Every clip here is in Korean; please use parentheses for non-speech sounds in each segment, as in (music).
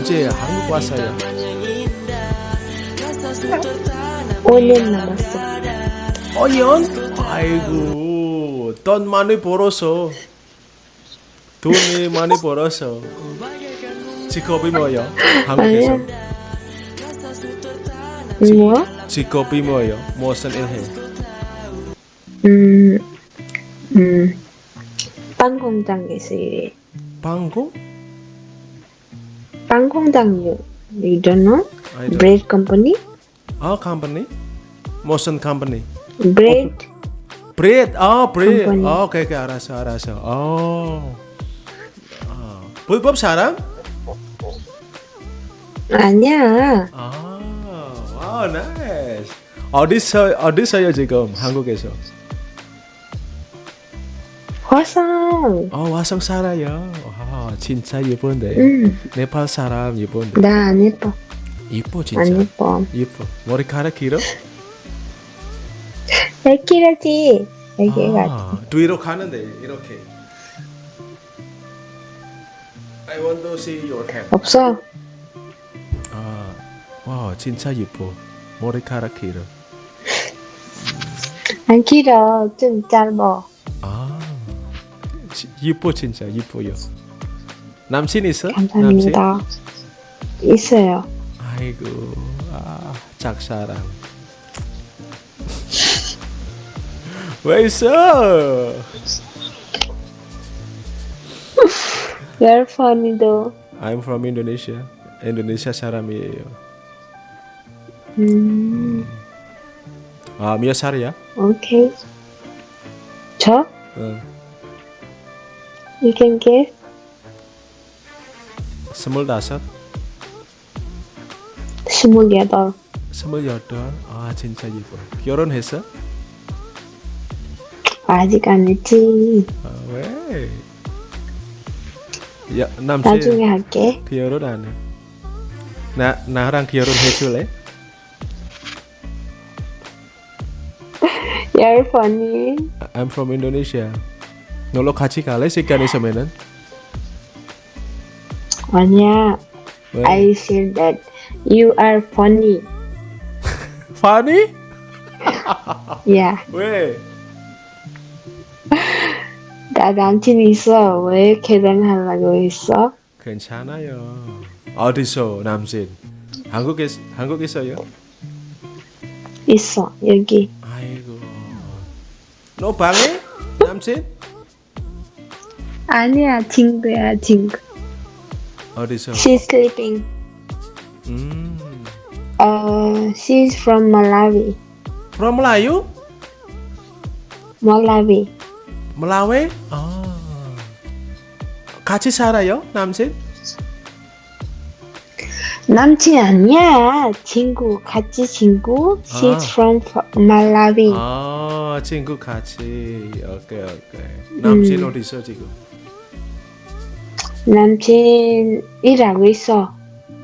이제 한국 왔어요. 5년 남았어. 5년? 아이고 돈 많이 벌어서 돈이 많이 벌어서 직업이 뭐예요? 한국에서 뭐? 직업이 뭐예요? 무슨 일 해? 음, 음, 빵 공장에서 일해. 방공? 빵 공장, you, you don't know? I don't- Bread company? 아 company? 무슨 company? Bread? Bread 아 bread Company. 아 오케이 오케이 알았어 알았어 어 아, 불법 사람? 아니야. 아 wow nice 어디서 어디서요 지금 한국에서 화성. 어 화성 살아요 아 진짜 예쁜데 응, 네팔 사람 예쁜데 나 안 예뻐. 예뻐 안 진짜 예뻐. 예뻐 머리카락 길어? 애기라지. 애기가. 아, 뒤로 가는데 이렇게 I want to see your hand 없어. 아, 와 진짜 예뻐 머리카락 길어 안 길어. 좀 짧아. 아 지- 예뻐 진짜 예뻐요 남친 있어? 감사합니다. 있어요. 아이고 아 짝사랑 왜 있어? You're funny though. I'm from Indonesia Indonesia 사람이에요 음, 아 몇 살이야? 오케이. 저? 어, You can guess. 스물다섯 스물여덟. 스물여덟 아 진짜 예뻐 결혼했어? 아직 안 했지. 아, 왜? 야, 남친 나중에 할게. 결혼 안 해? 나, 나랑 결혼해 줄래? You're funny. I'm from Indonesia 놀러 같이 갈래? 시간 있으면은 아니야. 왜? I said that you are funny. (laughs) funny? 야, (laughs) 왜? 나 남친 있어. 왜 결혼하려고 했어? 괜찮아요 어디서 남친? 한국에, 한국에서요? 있어. 여기. 아이고 너 방에? 남친? 아니야, 친구야, 친구. 어디서? She's sleeping. 음, Uh, she's from Malawi. from Melayu? Malawi. Melawi? 아, 같이 살아요? 남친? 남친 아니야. 친구, 같이 친구. She's 아. from Malawi. 아 친구 같이 오케이 오케이 남친 음. 어디 있어 지금? 남친 일하고 있어.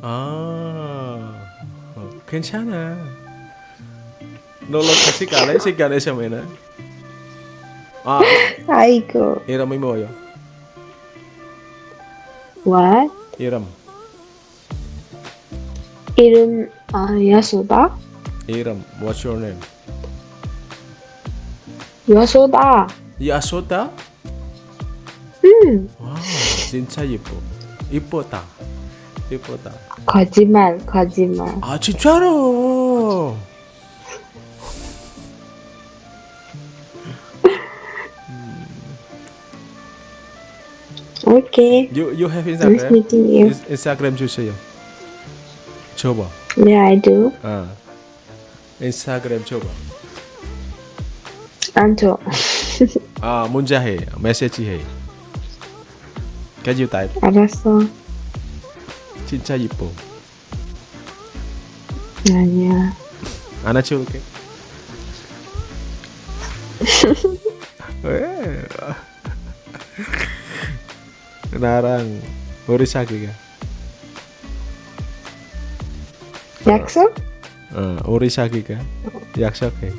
아 어, 괜찮아 놀러 같이 갈래? 시간 있으면은 아 아이고. 이름이 뭐요? What? 이름 이름 아 여소다? 이름 What's your name? 여소다. 야소다? 음. 와 진짜 예뻐 예쁘다 예쁘다 거짓말, 거짓말. 아 진짜로 오케이. You you have Nice Instagram? meeting you. 인- 인스타그램 주세요. 줘봐. Yeah, I do. 아 인스타그램 줘봐. 안 줘. 아 문자 해 메시지 해. Can you type? 알았어. 진짜 이뻐. 아니야. 안아 치울게. 왜? 나랑 우리 사귀가. 약속? 어 우리 사귀가. 약속해.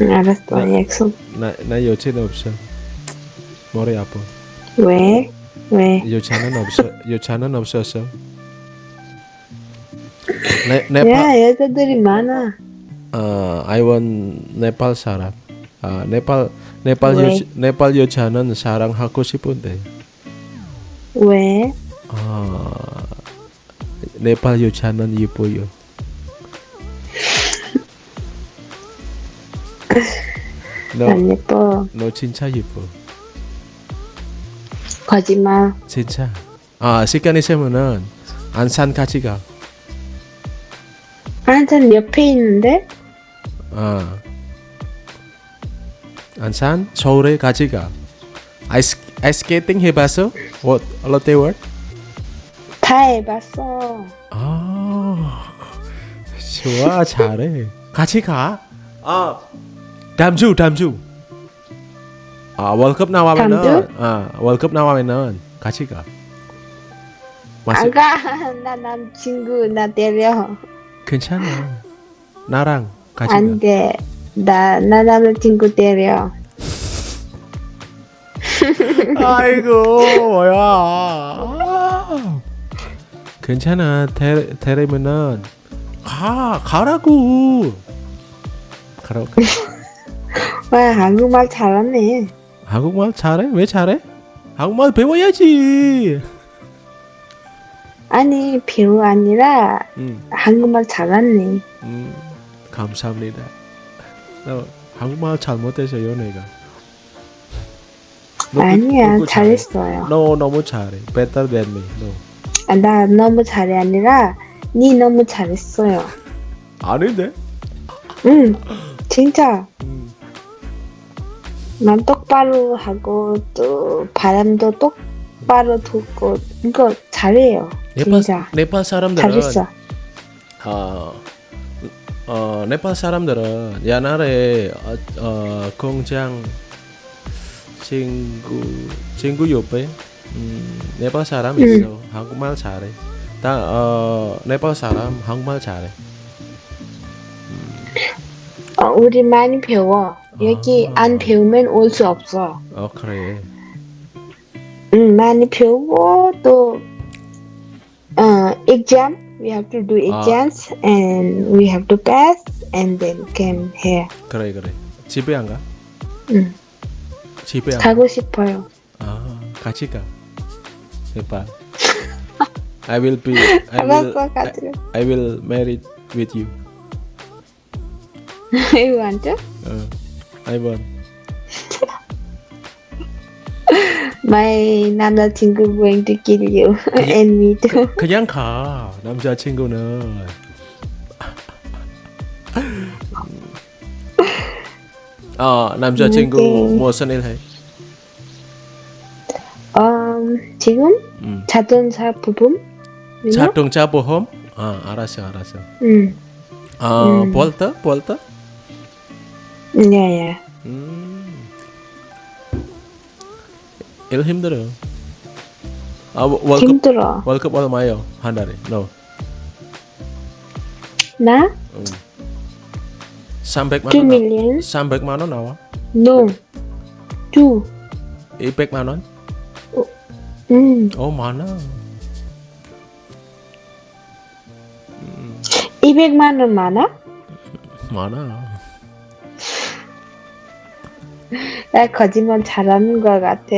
응, 알았어. 네. 약속. 나, 나 여친 없어. 머리 아파. 왜? 왜? 여자는 없어. 여자는 없었어. 네, 네팔 야, 여자들이 많아. 어, I want 네팔 사람. 아, 네팔 네팔 왜? 여 네팔 여자는 사랑하고 싶은데. 왜? 아, 네팔 여자는 예뻐요. (laughs) 너, 안 예뻐. 너 진짜 예뻐. 거짓말. 진짜. 아, 시간 있으면은 안산 같이 가. 한참 옆에 있는데? 아. 안산 서울에 같이 가. 아이스 아이스케이팅 해봤어? 뭐 롯데월? 다 해봤어. 아, 좋아 잘해. 같이 가. 아, 다음 주 다음 주. 아 월급 나와면은 아 월급 나와면은 같이 가. 맞아. 안 가. (laughs) 나 남친구 나 때려. 괜찮아. 나랑 같이 안 돼. 나, 나 남자친구 때려. 가. 아이고 (laughs) 뭐야. 아. 괜찮아. 데 데리면은 가 가라고. 가라고. (laughs) 와, 한국말 잘하네. 한국말 잘해? 왜 잘해? 한국말 배워야지. 아니, 배우 아니라 음, 한국말 잘하네. 음, 감사합니다. 너 한국말 잘못해서요, 내가. 너 그- 아니야, 너. 잘했어요. 너 너무 잘해. Better than me. 너. 아, 나 너무 잘해 아니라 니 너무 잘했어요. 아닌데? 응, 진짜. 음, 난똑 바로 하고 또 바람도 똑바로 듣고 이거 잘해요. 네팔 진짜 네팔 사람들은 잘했어. 어, 어 네팔 사람들은 옛날에 어, 어 공장 친구 친구 옆에 음, 네팔 사람 음. 있어 한국말 잘해. 다 어, 네팔 사람 한국말 잘해. 어, 우리 많이 배워. 여기 아. 안 배우면 올 수 없어. 어 그래. 응, 많이 배우고 또 어, exam. We have to do 아. exams and we have to pass and then came here. 그래 그래. 집에 안 가? 응, 집에 안 가? 가고 싶어요. 아 같이 가. 네팔. I will be. I will. 가자. I will marry with you. You want to? 어, I want. My 남자친구 going to kill you and me too. 그냥 가 남자친구는 (laughs) 어 남자친구 음, 무슨 일 해? 음, 지금 음. 자동차 부품? 자동차 보험? 아 알았어 알았어 응, 어 음. 볼터 볼터? 네, 예. 음. 일 힘들어 아 월- 월급 힘들어. 월급 얼마요 한 달에? No 나? 음. 300만 2원 나, million? 300만 원 나와? No. 2. 200만 원? 응. 어 많아 200만 원 많아? 많아 나 거짓말 잘하는 것 같아.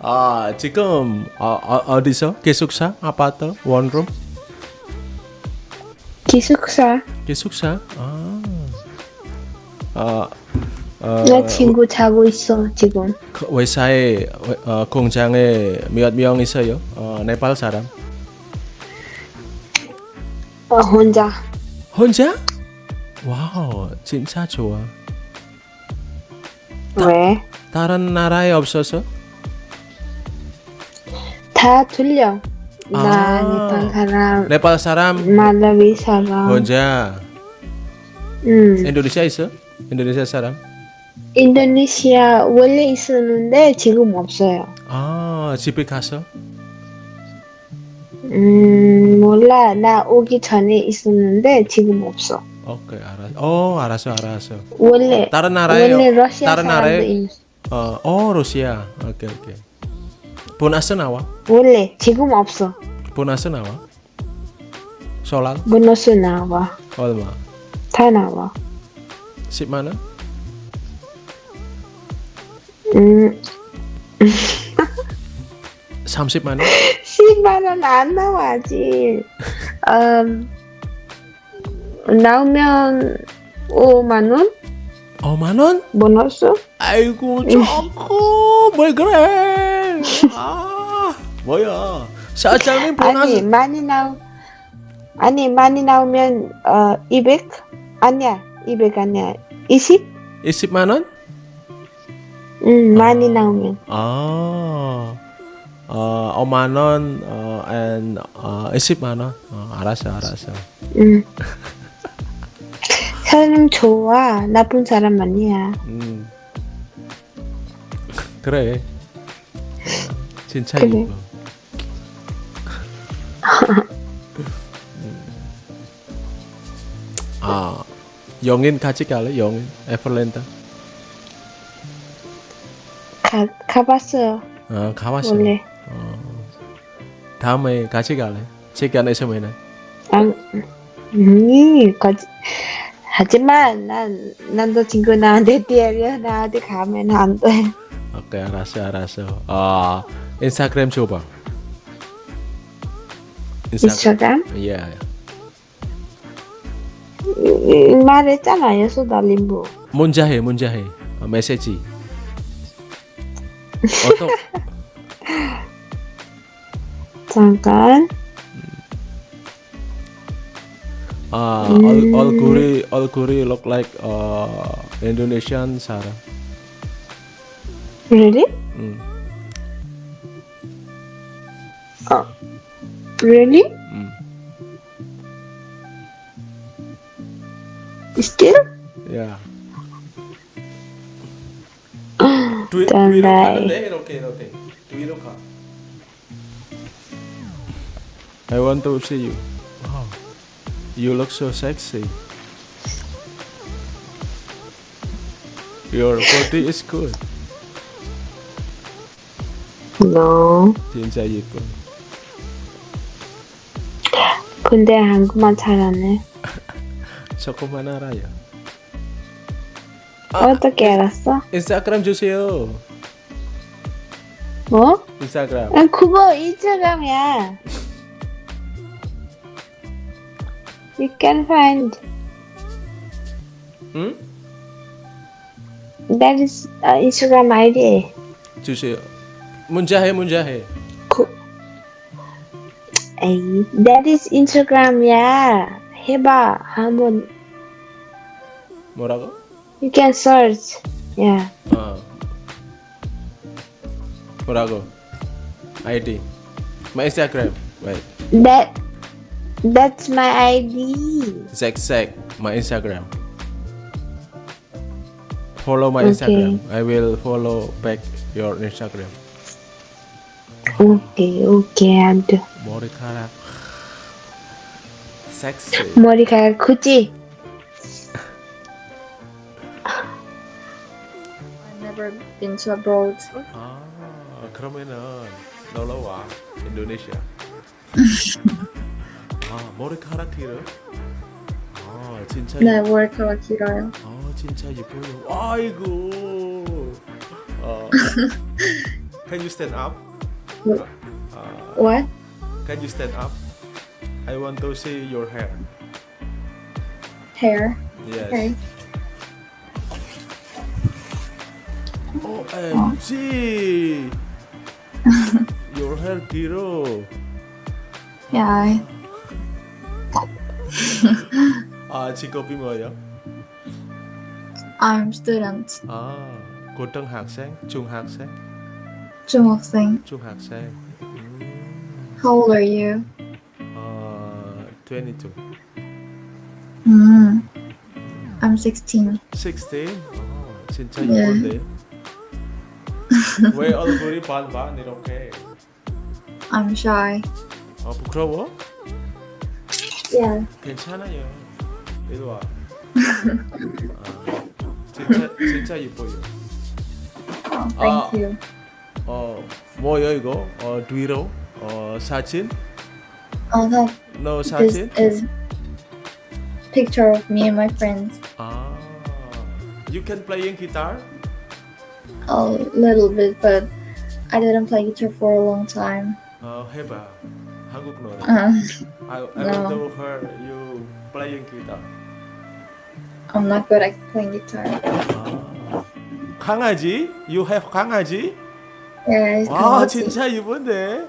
아 지금 어, 어, 어디서? 기숙사? 아파트? 원룸? 기숙사. 기숙사? 아. 어, 어, 나 친구 자고 있어, 지금. 그 회사에 어, 공장에 몇 명 있어요? 어, 네팔 사람? 어, 혼자. 혼자? 와우 진짜 좋아 왜? 다른 나라에 없어서 다 들려. 나 아. 네팔 사람, 네팔 사람 말라위 사람. 혼자 응. 인도네시아 있어 인도네시아 사람 인도네시아 원래 있었는데 지금 없어요. 아 집에 가서 음, 몰라. 나 오기 전에 있었는데 지금 없어. 오케이 알았어 어 알았어 알았어 원래 다른 나라에 원래 러시아 다른 사람도 나라에 있. 어, 어 러시아 오케이 오케이 보너스 나와? 원래 지금 없어. 보너스 나와? 솔랑 보너스 나와. 얼마? 다 나와. 10만 원? 음, 30만 원? 10만 원 안 나와 아직. 음, 나오면 5만 원 5만 원? 보너스? 아이고 조금 뭘 그래? 아 뭐야? 사장님 아니 보너스 많이 나오 아니 많이 나오면 어 200? 아니야 200 아니야 20? 20만 원? 응 많이 나오면 아, 어, 5만 원, 어, and 어, 20만 원. 어, 알았어, 알았어. 응 (laughs) 사람 좋아 나쁜 사람 아니야 음. 그래. 진짜 그래. 음. 아, 영인 같이 갈래? 영인, 에플랜타. 가, 가봤어요 어, 가봤어. 원래 어. 다음에 같이 갈래? 시간 있으면은. 안 음, 거짓 하지만 난 난도 친구 나한테 때려 나한테 가면 안 돼 오케이, 알았어, 알았어. 아, 인스타그램 줘봐. 인스타그램. 인스타그램 예. 음, 말했잖아요 소달림부 문자 해, 문자 해. 어, 메시지. 어떤 (laughs) 잠깐 아, 음. 얼, 얼굴이 얼굴이 look like uh, Indonesian 사람. really? 음. really? 음. still? Yeah. 두, 짠, 뒤로 나이. 가는데 이렇게 이렇게 뒤로 가. I want to see you. Wow. You look so sexy. Your body is good. no 진짜 예뻐. 근데 한국말 잘하네 (laughs) 조금만 알아요. 어떻게 알았어? 인스타그램 주세요. 뭐? 인스타그램. 아, 그거 인스타그램이야 (laughs) you can find 응? that is uh, Instagram ID 주세요. 문자해 문자해. 그, 에이, that is Instagram이야 해봐 한번 뭐라고? you can search yeah 어. 뭐라고? 아이디. My Instagram. Wait. that that's my ID Zack Zack. My Instagram. Follow my Okay. Instagram. I will follow back your Instagram. 오케이 오케이 안돼 머리카락. 섹시. 머리카락 크지? I've never been to abroad. 아, 그러면은 놀러 와. 인도네시아. 아, 머리카락 길어? 아, 진짜 네, 머리카락 길어요. 아 진짜 예뻐요. 아이고. 어. can you stand up? What? 아, What? can you stand up? I want to see your hair. Hair. Yes. Okay. OMG. (laughs) your hair 길어. Yeah. 아 직업이 뭐예요? I'm student. 아 고등학생, 중학생, 중학생. 중학생. 음, How old are you? 어, 22. Mm. I'm 16. 16? 어, 진짜 네. 예쁜데? 왜 얼굴이 반반 이렇게? I'm shy. 어, 부끄러워? Yeah. 괜찮아요. 이리 와. 아, 진짜 진짜 예뻐요. Oh, thank Ah. you. 어 뭐요 이거? 어 뒤로 어 사진? Oh, that No this 사진? is picture of me and my friends. 아, you can playing guitar? A little bit, but I didn't play guitar for a long time. 어 해봐 한국 노래. Uh, I I want No. to hear you playing guitar. I'm not good at playing guitar. 아, 강아지? You have 강아지? Yeah, it's 와 kind 진짜 이쁜데.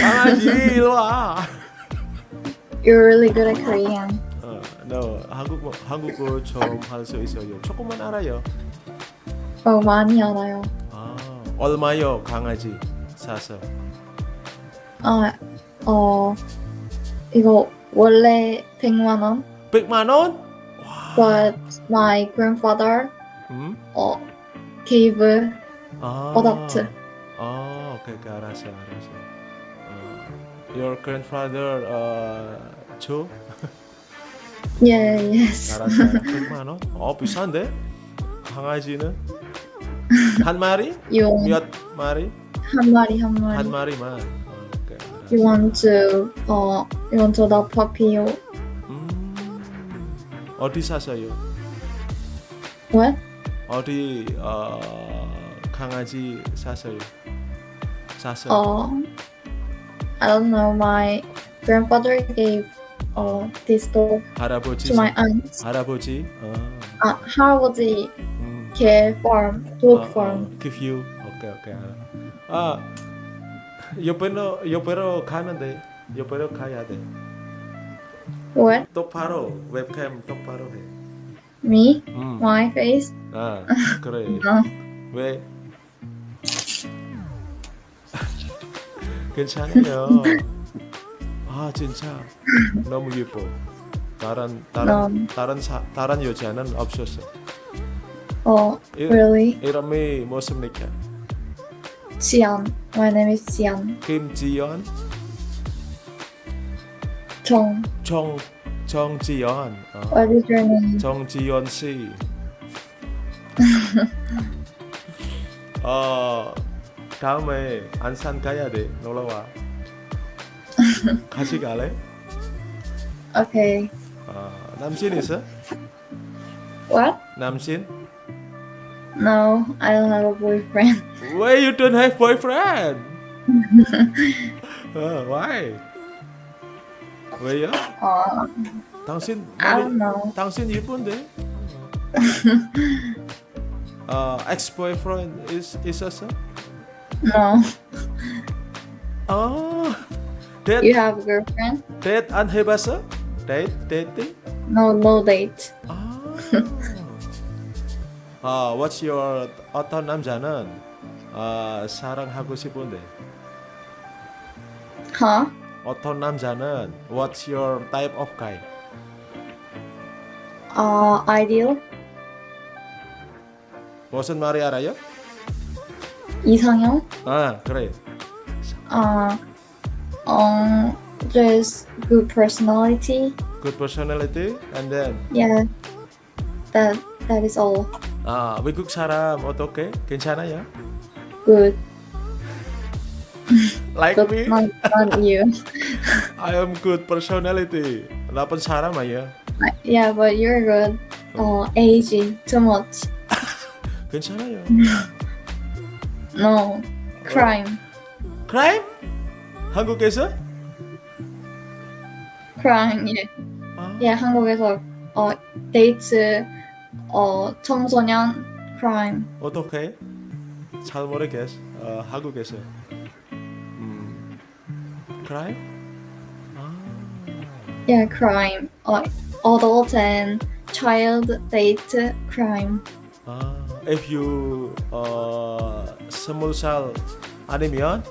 강아지 일로 와. You're really good at Korean. 어, no 한국어 한국어 좀 할 수 있어요. 조금만 알아요. 어, 많이 알아요. 아 얼마요 강아지 사서? 아, 어, 이거 원래 100만 원, 100만 원? 와. but my grandfather 음? 어, gave 아. 어답트. 아, 오케이, 오케이, 알았어, 알았어. 어, your grandfather 어, 줘? Yeah, yes. 알았어. 100만 원? 어, 비싼데? 강아지는 한 마리? You 몇 마리? 한 마리 한 마리. 한 마리만. 어, 오케이, 알았어. You want to 어, you want to adopt puppy or 음, 어디 사세요? what? 어디 어, 강아지 사세요? 사세요? 어, I don't know. My grandfather gave uh, this dog 할아버지? to my aunt. 할아버지? 어, 아, 할아버지 음. 개 farm, dog 어, farm. 어, give you. 오케이 오케이. 아 옆으로 옆으로 가는데 옆으로 가야 돼. What? 똑바로 웹캠 똑바로 해. Me? 음. My face? 아 그래. (laughs) 어. 왜? (laughs) 괜찮아요. 아 진짜 너무 예뻐. 다른 다른 음. 다른 사, 다른 여자는 없었어. Oh, 이, really? 이름이 무엇입니까? Jian. My name is Jian. 김지연, Chong. 정 정지연, 어, What is your name? 정지연 씨. 어 (laughs) 다음에 안산 가야 돼 놀러 와. (laughs) 같이 갈래? Okay. 어, 남친 있어? What? 남친? No, I don't have a boyfriend. Why you don't have boyfriend? 어, (laughs) why? 왜요? Uh, 당신 머리. 당신 예쁜데? 어, ex boyfriend is 있었어? No. 아, 데이트 You have a girlfriend? 데이트 안 해봤어? 데이트 데이트? No, no date. 아, 아, what's your 어떤 남자는 아, 사랑하고 싶은데 Huh? 어떤 남자는 what's your type of guy? Uh, ideal? 무슨 말이 알아요? 이상형? 아, 그래. Uh, um, just good personality. Good personality and then Yeah. That that is all. 아, 외국 사람 어떻게? 괜찮아요? Good. Like But me? not, not you. (laughs) I am good personality. 나쁜 사람 아니야. yeah, but you're good. Uh, aging too much. (laughs) 괜찮아요. (laughs) No. Crime. Crime? 한국에서? Crime. Yeah. 아, Yeah, 한국에서 어 데이트 어 청소년 crime. 어떻게? 잘 모르겠어. 어, 한국에서. 음, crime? 아, Yeah, crime. 어 adult and child date crime. 아, if you 어, 스물 살 아니면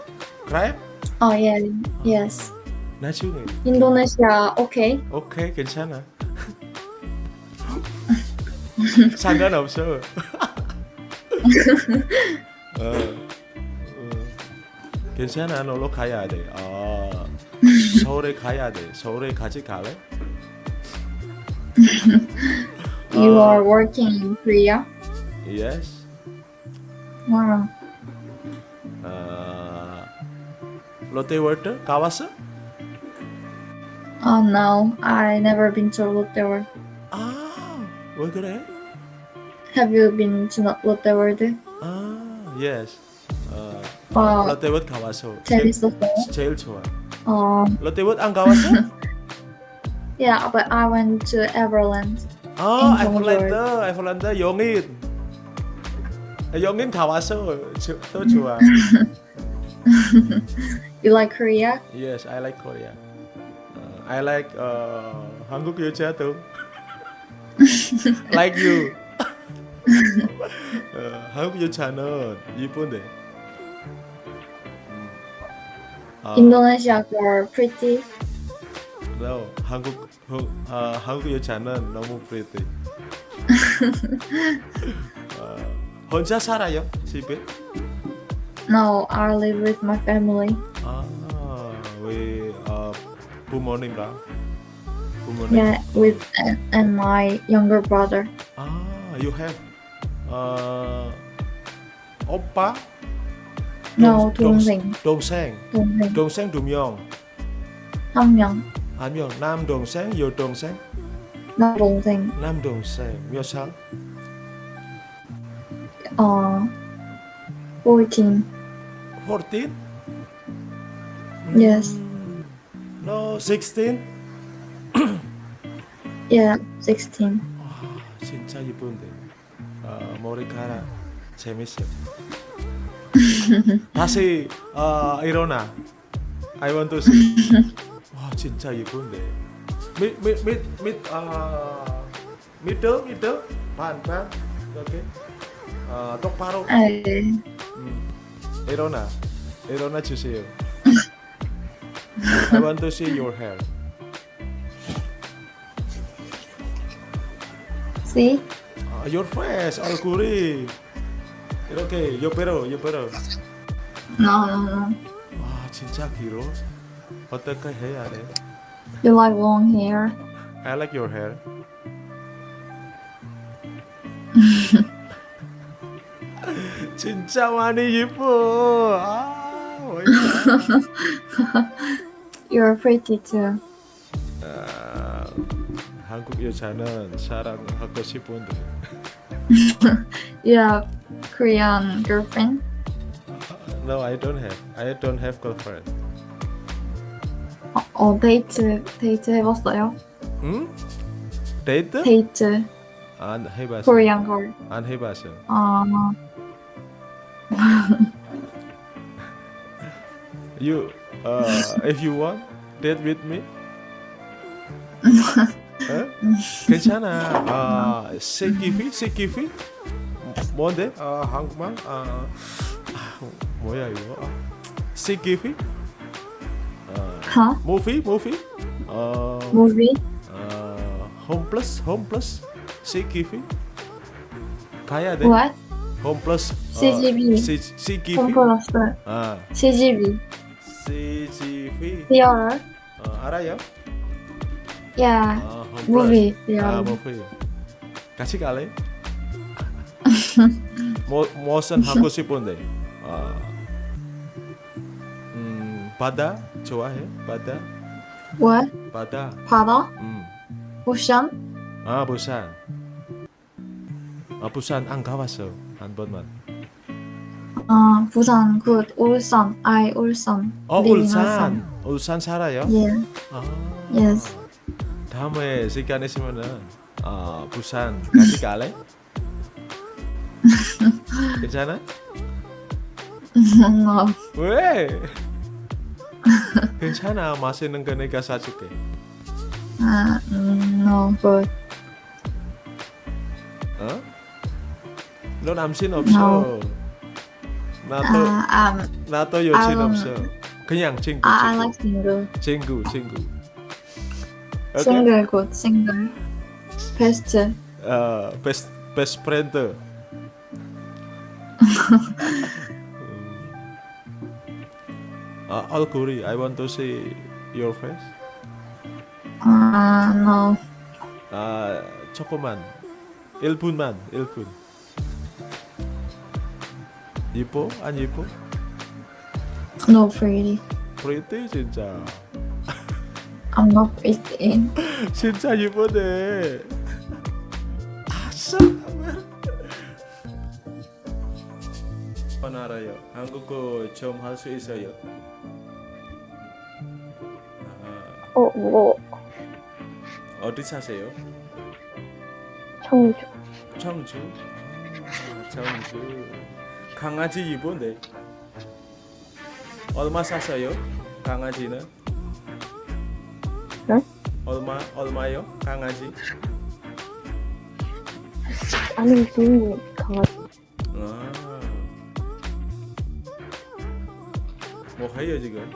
crime? 어 yeah. Yes. 나중에. 인도네시아 오케이. 오케이 괜찮아 (laughs) 상관없어 어, (laughs) 어, 괜찮아 놀러 가야 돼 아, 서울에 가야 돼 서울에 같이 갈래? You 어, are working in Korea. yes Wow. 어, 롯데월드 가봤어? Oh no, I never been to World. 아, 왜 그래? Have you been to World? 아, yes. 어, 어, 롯데월드 가봤어. 제일, 재밌었어요. 제일 좋아. 어, 롯데월드 안 가봤어? (laughs) yeah, but I went to Everland. 아, in 에버랜드, 에버랜드 용인. 아, 용인 가봤어. 저, 또 (laughs) 좋아. You like Korea? Yes, I like Korea. Uh, I like uh, 한국 여자도. (laughs) like you. 어, 한국 여자는 이쁜데. 아, Indonesia girl pretty. no, 한국 어, 아, 한국 여자는 너무 pretty. (laughs) 어, 혼자 살아요 집에? No, I live with my family. 아, 왜 어, 부모님과 부모님? Yeah, with and, and my younger brother. 아, you have 어, 오빠? No, 동- 동생. 동생. 동생. 동생 두 명. 한 명. 한 명. 남 동생, 여 동생. 남 동생. 남 동생 몇 살? 어, 14. 14? Yes. 음, No, 16? Yeah, 16. 와, 진짜 이쁜데. 어, 머리카락 재밌어. 다시 어, 일어나. I want to see. 와, 진짜 이쁜데. 밑, 밑, 밑, 밑, 아, 미터, 미터, 반, 반. 오케이. 아, 똑바로. 에, 음, 일어나. 일어나 주세요. I want to see your hair. see? 아, your face, 얼굴 이 이렇게 옆으로, 옆으로. No, no, no. 와, 진짜 길어. 어떻게 해야 돼? You like long hair? I like your hair. 진짜 많이 예뻐. 아, 뭐야. You're pretty too. 아, 한국 여자는 사랑하고 싶은데. You have Korean girlfriend? No, I don't have. I don't have girlfriend. 어, 어, 데이트, 데이트 해봤어요? 응? 데이트? 데이트, 안 해봤어. Korean girl. 안 해봤어. 아, (laughs) You, uh, if you want, date with me. (laughs) 어? 괜찮아. 아, 세기피, 세기피. 뭔데? 아, 한국말? 아, 아 뭐야 이거? 아, CGV? 아? Movie, movie. 어, Movie? 어, 홈플러스, 홈플러스. CGV. 가야 돼. What? 홈플러스. CGV. CGV. 홈플러스. 아, CGV. CGV. Theater? 어, 알아요? Yeah. 아, 홈플러스. Movie. 아. movie. 같이 갈래? 뭐 무슨 하고 싶은데? 아, 음, 바다 좋아해? 바다? What? 바다. 바다? 음. Ocean? 아, 부산. 아, 부산 안 가봤어. 한 번만. 아, 부산, good. 울산. I, 울산. 어, Living 울산. 울산 살아요? Yeah. 아. Yes. 다음에 시간 있으면은 아, 부산 같이 갈래? 괜찮아? no. 왜? 괜찮아. 맛있는 거 내가 사줄게. 아, 음, no, good. 어? 너 남친 없어. 나도 아, um, 나도 여친 아, 없어. 그냥 친구 I, I 친구 like single. 친구 친구. 오케이? Single, good. Single. Best. 어, best best friend. 음. 아, 얼굴이 I want to see your face. 아, no. 아, 조금만. 1분만. 1분. 이뻐? 안 이뻐? No pretty. pretty 진짜. I'm not pretty. 진짜 이쁘네. 아싸. 알아요. 한국어 좀 할 수 있어요. 아, 어, 뭐, 어디 사세요? 청주. 청주. 아, 청주. 강아지 이쁜데. 얼마 샀어요? 강아지는? 응? 얼마 얼마요? 강아지? 아는 주인이 강아지. 뭐 해요 지금?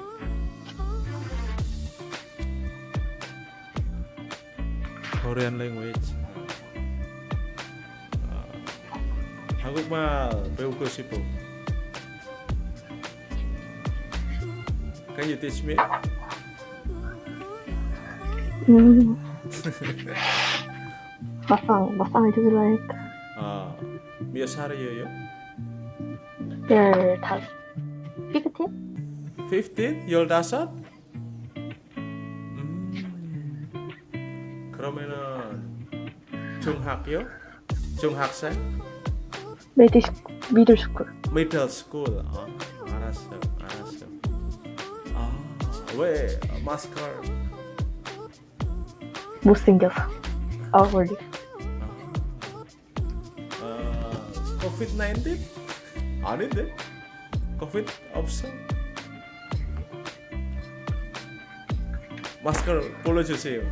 Korean language. 아, 한국말 배우고 싶어. Can you teach me? 음. 맛상, 맛상을 주실라니까. 아, 몇 살이에요? 열다섯. 삐끗해? 15? 15? 음. 그러면은 중학교? 중학생? Middle, middle school. middle school. 아, 알았어. 알았어. 아, 왜 마스크? 못생겨서. 얼굴이. 아, COVID 19? 아닌데? COVID 없어? 마스크를 풀러주세요.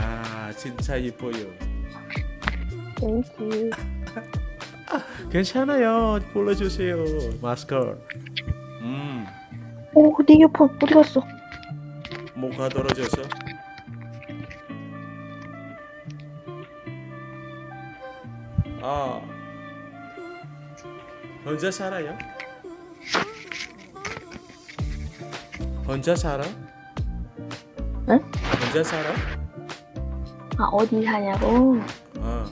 아, 진짜 이뻐요. Thank you. (laughs) 괜찮아요. 풀러주세요. 마스크. 음, 오, 내 이어폰 어디 갔어? 뭐가 떨어져서? 아, 혼자 살아요? 혼자 살아? 응? 혼자 살아? 아, 어디 사냐고? 어.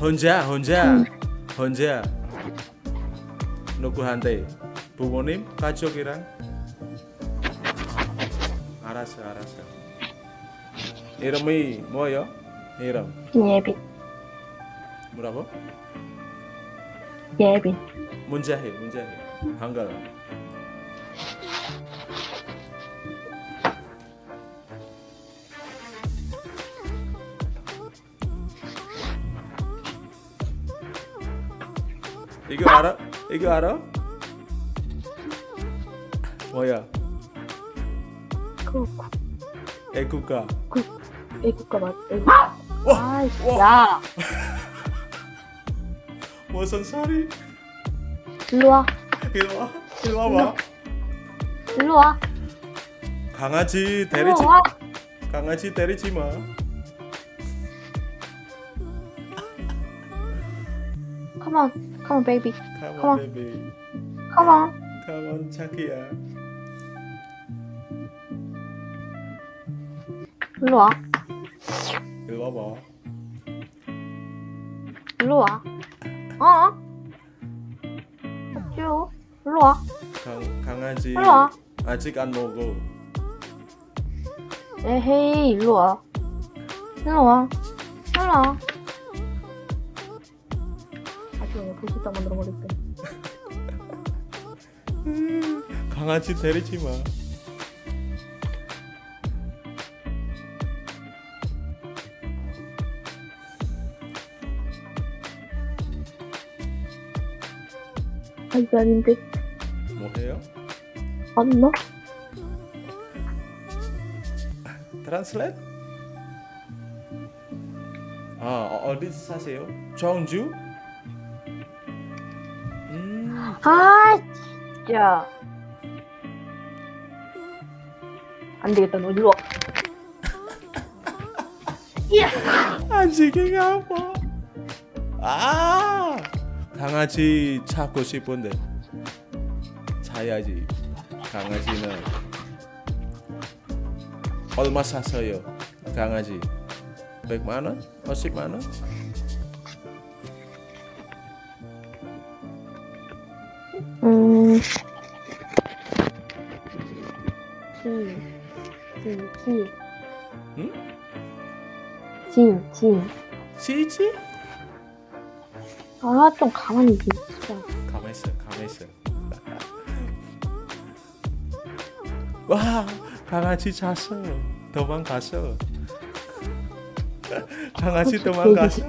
혼자, 혼자, 혼자. 누구한테? 부모님, 가족이랑? 알았어, 알았어. 이름이 뭐요? 이름 예빈. 뭐라고? 예빈. 문자해, 문자해. 한글어. 이거 알아? 이거 알아? 뭐야? 그, 애국가. 애국가 맞, 애국. 와! 아이씨, 와! 야. (laughs) 무슨 소리? 일로 와. 이리 와, 이리 와봐. 일로 와. 강아지 때리지, 와. 강아지 때리지 마. On. Come on, baby. Come Come on, on. baby. Come on. Come on, 자기야. 일로 와. 이리 와봐. 일로 와. 어? 쭉. 일로 와. 강, 강아지 일로 와. 아직 안 먹어. 에헤이, 일로 와. 일로 와. 일로 와. 도시락 만들어 버릴게. 강아지 때리지 마. 아니, 아닌데. 뭐 해요? 맞나? 트랜슬레이트? 아, 어, 어디 사세요? 청주? 음, 아, 진짜. 안 되겠다, 너 일로 와. 안지기가 아파. 아, 강아지 찾고 싶은데 사야지. 강아지는 얼마 샀어요? 강아지 100만 원? 50만 원? 음, 진, 진, 진. 응? 진, 진. 시지? 아, 좀 가만히 있어. 가만 있어, 가만 있어. 와, 강아지 잤어. 도망갔어. 강아지 도망갔어.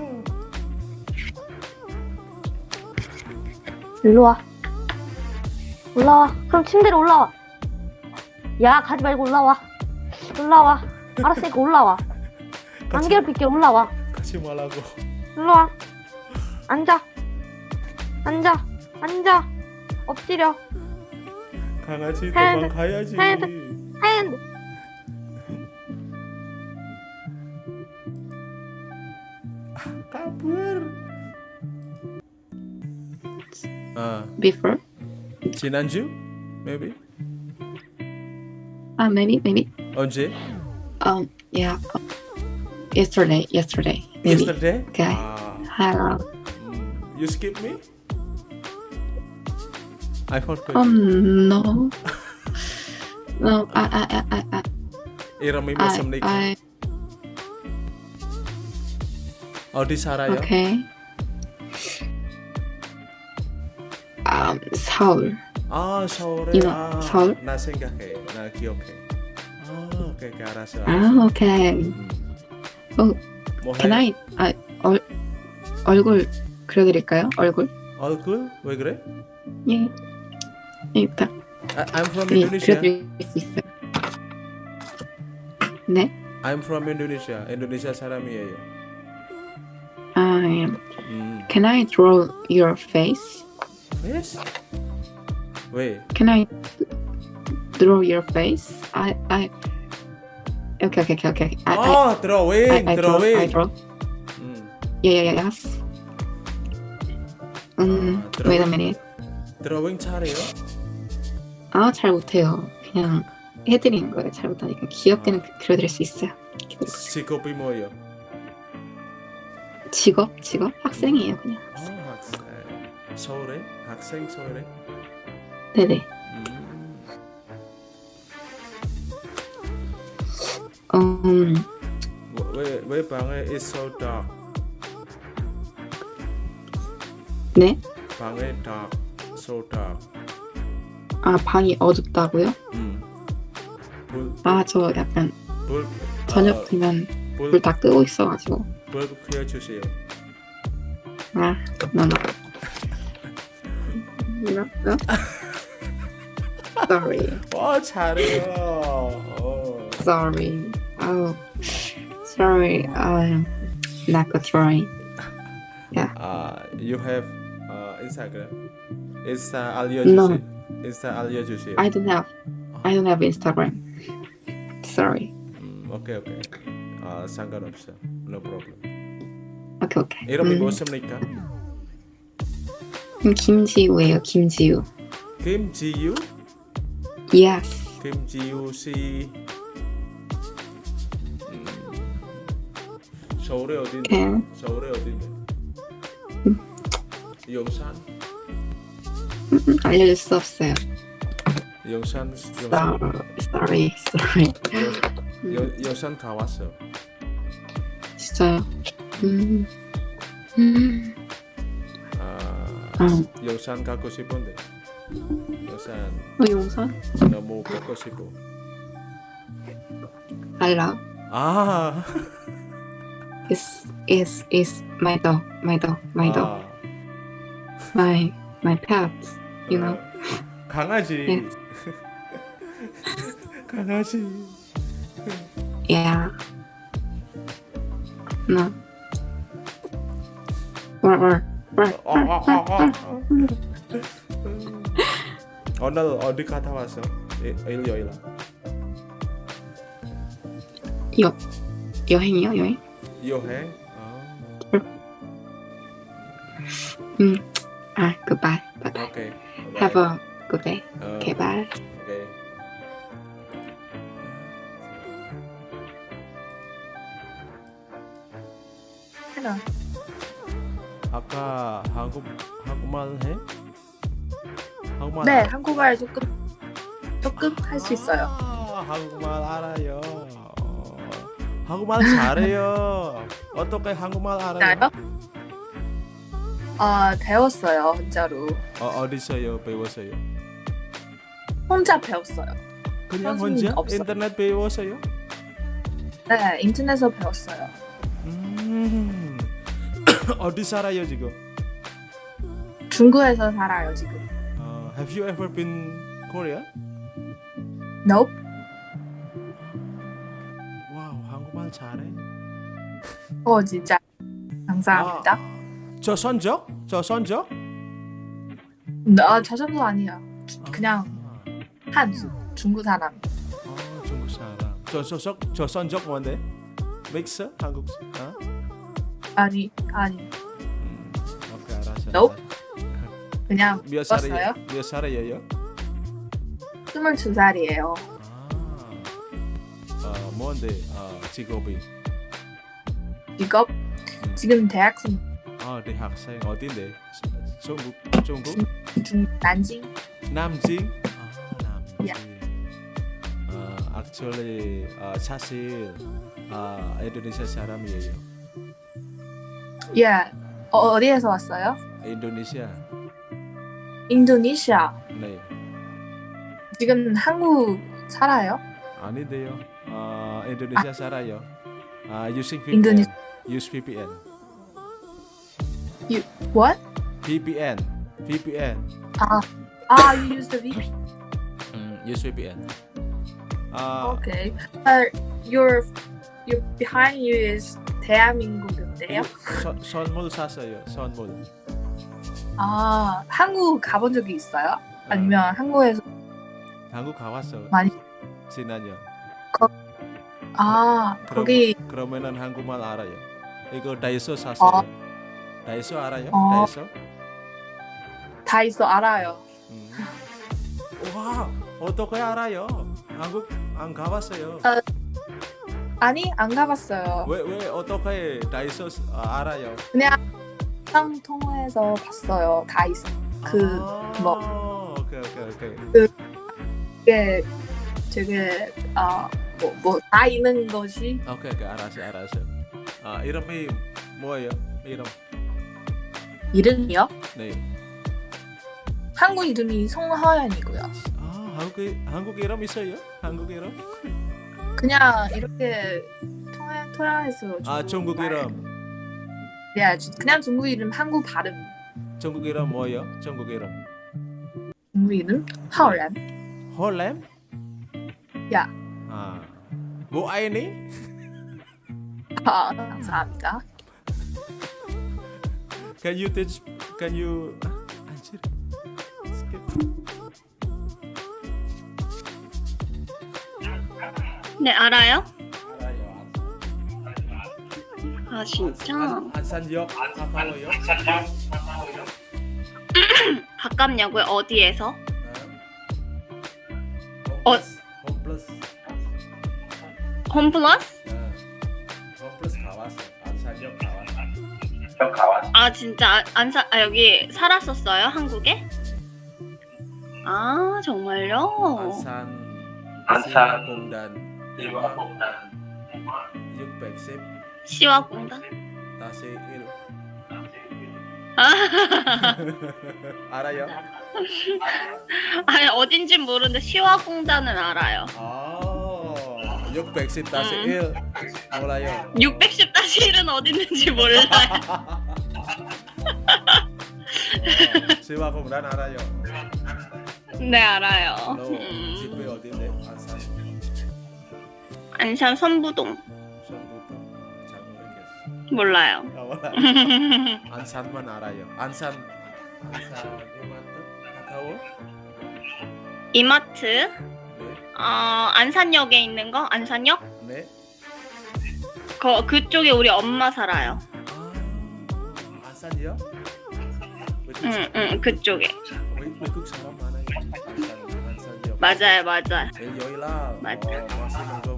일로 와. 올라와. 그럼 침대로 올라와. 야, 가지 말고 올라와. 올라와. 알았으니까 올라와. 안 괴롭힐게 올라와. 같이 말라고. 일로 와. 앉아. 앉아. 앉아. 엎드려. 강아지 도망가야지. 핸드. 핸드. kabur. 아, before. Chinanju, maybe? Uh, maybe, maybe. OJ? Um, yeah. Yesterday, yesterday. Maybe. Yesterday? Okay. Ah. Hello. Mm. You skip me? I forgot. Um, no. no, I, I, I, I, I. Iramay mo sa Okay. 아요? okay. Um, Seoul. 아, 서울에. 이거, 아, 서울? 나 생각해. 나 기억해. 아, 오케이, 오케이, 알았어. 알았어. Ah, okay. 음. 어, 뭐 Can 해? I, 아, 얼, 얼굴 그려 드릴까요? 얼굴? 얼굴? 왜 그래? 예. 예, 딱, I, I'm from 예, Indonesia. 그려드릴 수 있어요. 네? I'm from Indonesia. 인도네시아 사람이에요. 아, 예. 음. Can I draw your face? Yes? 왜? Can I draw your face? I I okay okay okay okay. I 아, drawing, I, I, I draw I drawing. draw. 음, Yeah yeah yeah yes. 음 아, wait a drawing. minute. drawing 잘해요? 아 잘 못해요. 그냥 해드리는 거예요. 잘 못하니까 귀엽게는 그려드릴 수 있어요. 직업이 뭐예요? 직업 직업 학생이에요 그냥. 아, 학생. 서울에? 학생 서울에? 네네. 음. 음 왜, 왜 방에 so dark? 네. 방에 so dark. 아 방이 어둡다고요? 음. 불, 아저 약간 불, 저녁 아, 되면 불, 불다 끄고 있어가지고. 불 켜주세요. 아 no no. (laughs) No no. Sorry. 와, 잘해요. 어. Sorry. Oh, sorry. I'm not good drawing. 아, you have uh, Instagram? 인스타 알려주세요. No. 인스타 알려주세요. I don't have. I don't have Instagram. Sorry. 음, 오케이 오케이. 아, 상관없어. No problem. Okay, okay. 이름이 음, 무엇입니까? 음, 김지우예요. 김지우. 김지유? Yes. 김지유 씨. 음, 서울에 어딘데? Okay. 서울에 어딘데? 용산? 음, 알려줄 수 없어요. 용산? sorry. Sorry. 여, 여, 여산 가왔어. 진짜요. 음. 음. 아, 어. 용산 가고 싶은데. 용산 어, 용산? 너무 보고 싶어. I love. 아, Is is is my dog. My dog. My dog. 아, My my pet. You know. 강아지. Yes. 강아지. Yeah. No. Or or or. 어, 어, 어, 어. 오늘 어디 갔다 왔어? 일- 일요일. 여 여행이요 여행? 여행? 아, 아 goodbye. Bye bye. 오케이. Have a good day. 어, Okay bye. 오케이. 하나. 아까 한국 한국말 해? 한국말 네, 안- 한국말 조금 조금 할 수 있어요. 아, 한국말 알아요. 어, 한국말 잘해요. (laughs) 어떻게 한국말 알아요? 나요? 아 배웠어요 혼자로. 어, 어디서요? 배웠어요? 혼자 배웠어요. 그냥 혼자 없어. 인터넷 배웠어요? 네 인터넷에서 배웠어요. 음. (laughs) 어디 살아요 지금? 중국에서 살아요 지금. 어, have you ever been Korea? Nope. 와우 한국말 잘해. 어 진짜 감사합니다. 아, 저 선적? 저 선적? 아 저정도 아니야. 그냥 한수 중국 사람. 아, 중국 사람. 저 소속 저 선적 뭔데? 믹스 한국. 어? 아니 아니 음. Nope. 알았어. 그냥 몇? 살이에요? 몇 살이에요? 22살이에요. 아, 어, 뭔데? 어, 직업이? 직업 지금 대학생 아, 대학생 어딘데? 중국, 중국? 중 난징. 남진? 아, 남진. Yeah. 아, actually, 아, 사실 아, 인도네시아 사람이에요. 예. 어, 어디에서 왔어요? 인도네시아. 인도네시아. 네. 지금 한국 살아요? 아닌데요. 아, 인도네시아 살아요. 아, using VPN. 인도네- Use VPN. What? VPN. VPN. 아, 아, you use the V. 음, use VPN. 아, Okay. Uh, your your behind you is 대한민국인데요? 선, 선물 샀어요. 선물. 아, 한국 가본 적이 있어요? 아, 아니면 한국에서 한국 가봤어. 많이 지난년. 아, 그럼- 거기 그러면은 한국말 알아요. 이거 다이소 샀어요. 다이소 알아요? 어. 다이소? 다 있어 알아요. 음. 와, 어떻게 알아요? 한국 안 가봤어요. 아, 아니, 안 가봤어요. 왜 왜 어떻게 다이소 아, 알아요? 그냥 영상 통해서 봤어요. 다 있어. 그 뭐? 오케이 오케이 오케이. 그게 되게 아뭐뭐다 있는 것이 오케이 오케이 알았어 알았어. 아 이름이 뭐예요? 이름? 이름이요? 네. 한국 이름이 송하연이고요. 아 한국 한국 이름 있어요? 한국 이름? 그냥 이렇게 통해 통해서 아 중국 말- 이름. 네, 주- 그냥 중국 이름 한국 발음. 중국 이름 뭐예요? 중국 이름? 중국 이름 하오란. 홀렘? 야. 아. 뭐 아이니? 아, 감사합니다. Can you teach? Can you? Anjir. Skip. 네, 알아요? 알아요. 아, 진짜? 안- 안산역 가까워요? 가깝냐고요? 어디에서? 어. 어. 홈플러스. 홈플러스? 홈플러스 가봤어. 안산역 가봤어. 아, 진짜 안- 안사 아, 여기 살았었어요? 한국에? 아, 정말요? 안산. 안산. 공단. 610 시와 공단? 다시 1 아, (laughs) 알아요? 아니 어딘진 모르는데 시와 공단은 알아요. 아, 610 다시 음. 1 몰라요. 610-1은 어디 있는지 몰라요. 시와 공단 알아요. 네, 알아요. 너 음, 집에 어딘데? 안산. 선부동 전부터 잘 모르겠어. 몰라요. 아, 몰라. (laughs) 안산만 알아요. 안산 안산 이마트 가까워? 이마트 네. 어, 안산역에 있는 거? 안산역? 네. 거 그쪽에 우리 엄마 살아요. 아, 안산이요? 외국 응, 그쪽에. 외- 외국 사람 많아요. 안산 안산이요. 맞아요, 맞아요. 네, 여기라 맞아. 어, 맛있는 거 먹으면은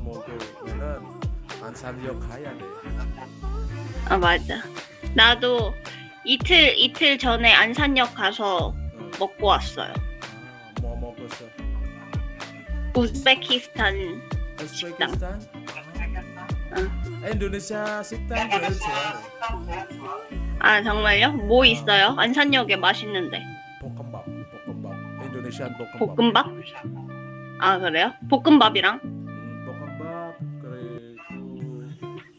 안산역 가야 돼. 아, 맞아. 나도 이틀 이틀 전에 안산역 가서 응. 먹고 왔어요. 아, 뭐 먹었어? 우즈베키스탄 우즈베키스탄. 아, 인도네시아 식당 제일 좋아요. 아 정말요? 뭐 있어요? 안산역에 맛있는데 볶음밥, 볶음밥. 인도네시안 볶음밥. 볶음밥? 아 그래요? 볶음밥이랑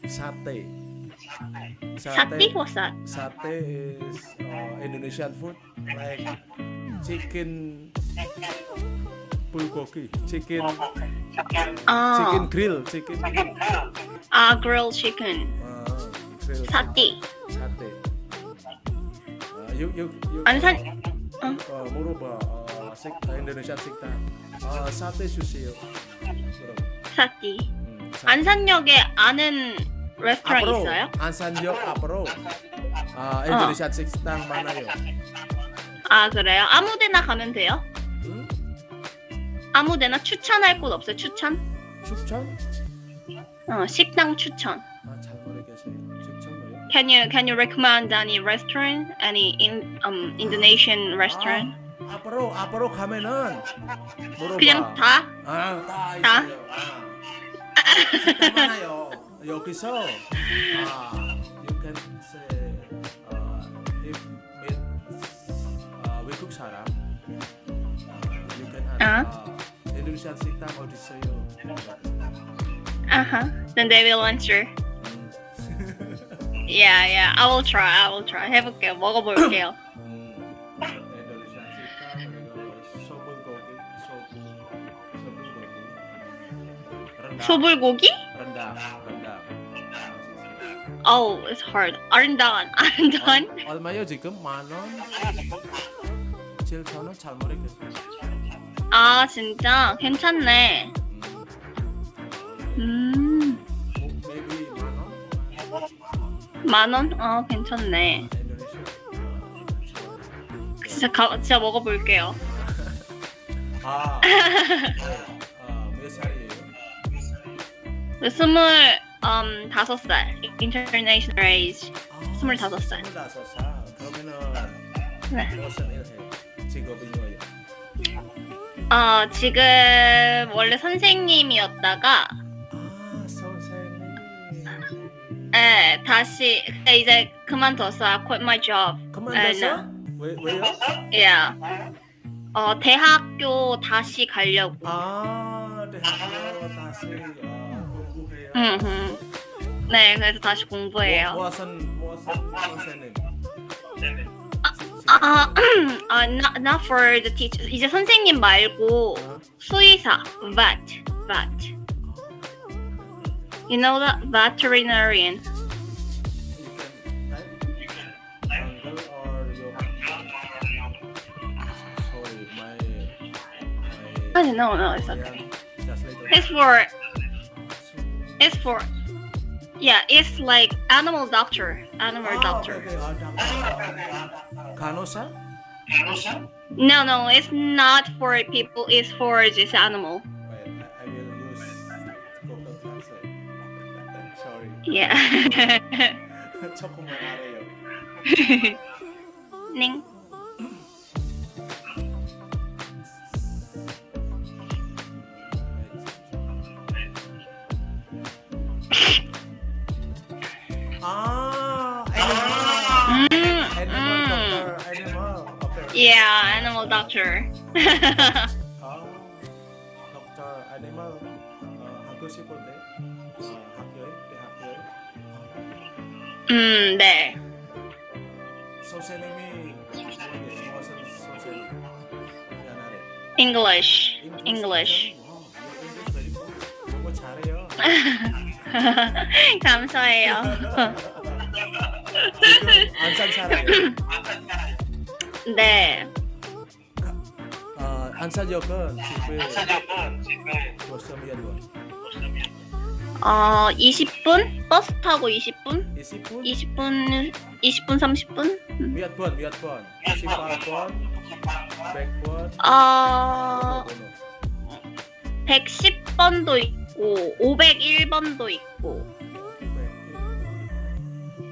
sate. 사띠 호사 Sate is uh, Indonesian food like chicken bulgogi, chicken 아, chicken grill, chicken grill. 아 grilled chicken Uh, grill 사띠 sate. Uh, you you you 안산 uh, 물어봐 uh, 식, Indonesian 식당. Uh, sate 주세요. 음, sate. 안산역에 아는 레스토랑 앞으로 있어요? 안산역 앞으로 아 인도네시아 식당 많아요. 아 그래요? 아무데나 가면 돼요? 응? 아무데나 추천할 곳 없어요? 추천? 추천? 어 식당 추천 아잘 모르겠어요. 추천? Can you can you recommend any restaurant? Any in um Indonesian restaurant? 아, 앞으로 앞으로 가면은 물어봐. 그냥 다? 아다 다? 있어요. 아. (laughs) 식당 많아요. 여기서 아 you can say uh, if meet uh, 외국 사람 uh, you can ask 아. uh, 인도네시아 식당 어디 있어요? Uh-huh. Then they will answer. 음. (laughs) Yeah, yeah. I will try. I will try. 해볼게요. 먹어볼게요. 음, 인도네시아 식당 그리고 소불고기 소불 소불고기 렌다 소불고기? Oh, it's hard. 아른단. 아른단? 얼- 얼마요 지금 만 원? 7천 원? 잘 모르겠어요. 아, 진짜? 괜찮네. 음, 만 원? 어, 괜찮네. 진짜, 가, 진짜 먹어볼게요. 아, (laughs) 네. 아, 몇 살이에요? 스물, 음, 다섯 살. International age. 아, 스물다섯 살. 스물다섯 살. 그러면은 네. 직업이 뭐예요? 어, 지금 원래 선생님이었다가, 아, 선생님. 예, 다시, 근데 이제 그만뒀어요. I quit my job. 그만뒀어? 왜, 왜요? Yeah. 어, 대학교 다시 가려고. 아, 대학교 다시 아, 공부해요. 음, 네, 그래서 다시 공부해요. 뭐, 무슨 무슨 선생님? 아, 아, not, not for the teacher. 이제 선생님 말고 어? 수의사, vet, vet. You know that veterinarian. You can type Uncle or your sorry, my my Oh, no, no, it's okay. Korean just little It's for, it's for, yeah, it's like animal doctor, animal Ah, doctor. okay, okay. Ah, doctor. Kanosa? No, no, it's not for people. It's for this animal. Wait, I, I will use Google Translate. sorry. Yeah. 조금만 알아요. ning. Yeah, animal doctor. 아, dokter animal 어, 하고 싶은데 어, 학교에 대학교에 음, 네. 선생님이 모르겠어 무슨 선생님 미안하래 English. English. 와, English very good. 너무 잘해요 감사해요. 지금 안산 살아요 네. 어, 안산역은 집에 벌써 몇 번? 어, 20분? 버스 타고 20분? 20분? 20분, 20분, 30분? 몇 번? 몇 번? 18번? 100번? 어, 번호, 110번도 있고, 501번도 있고.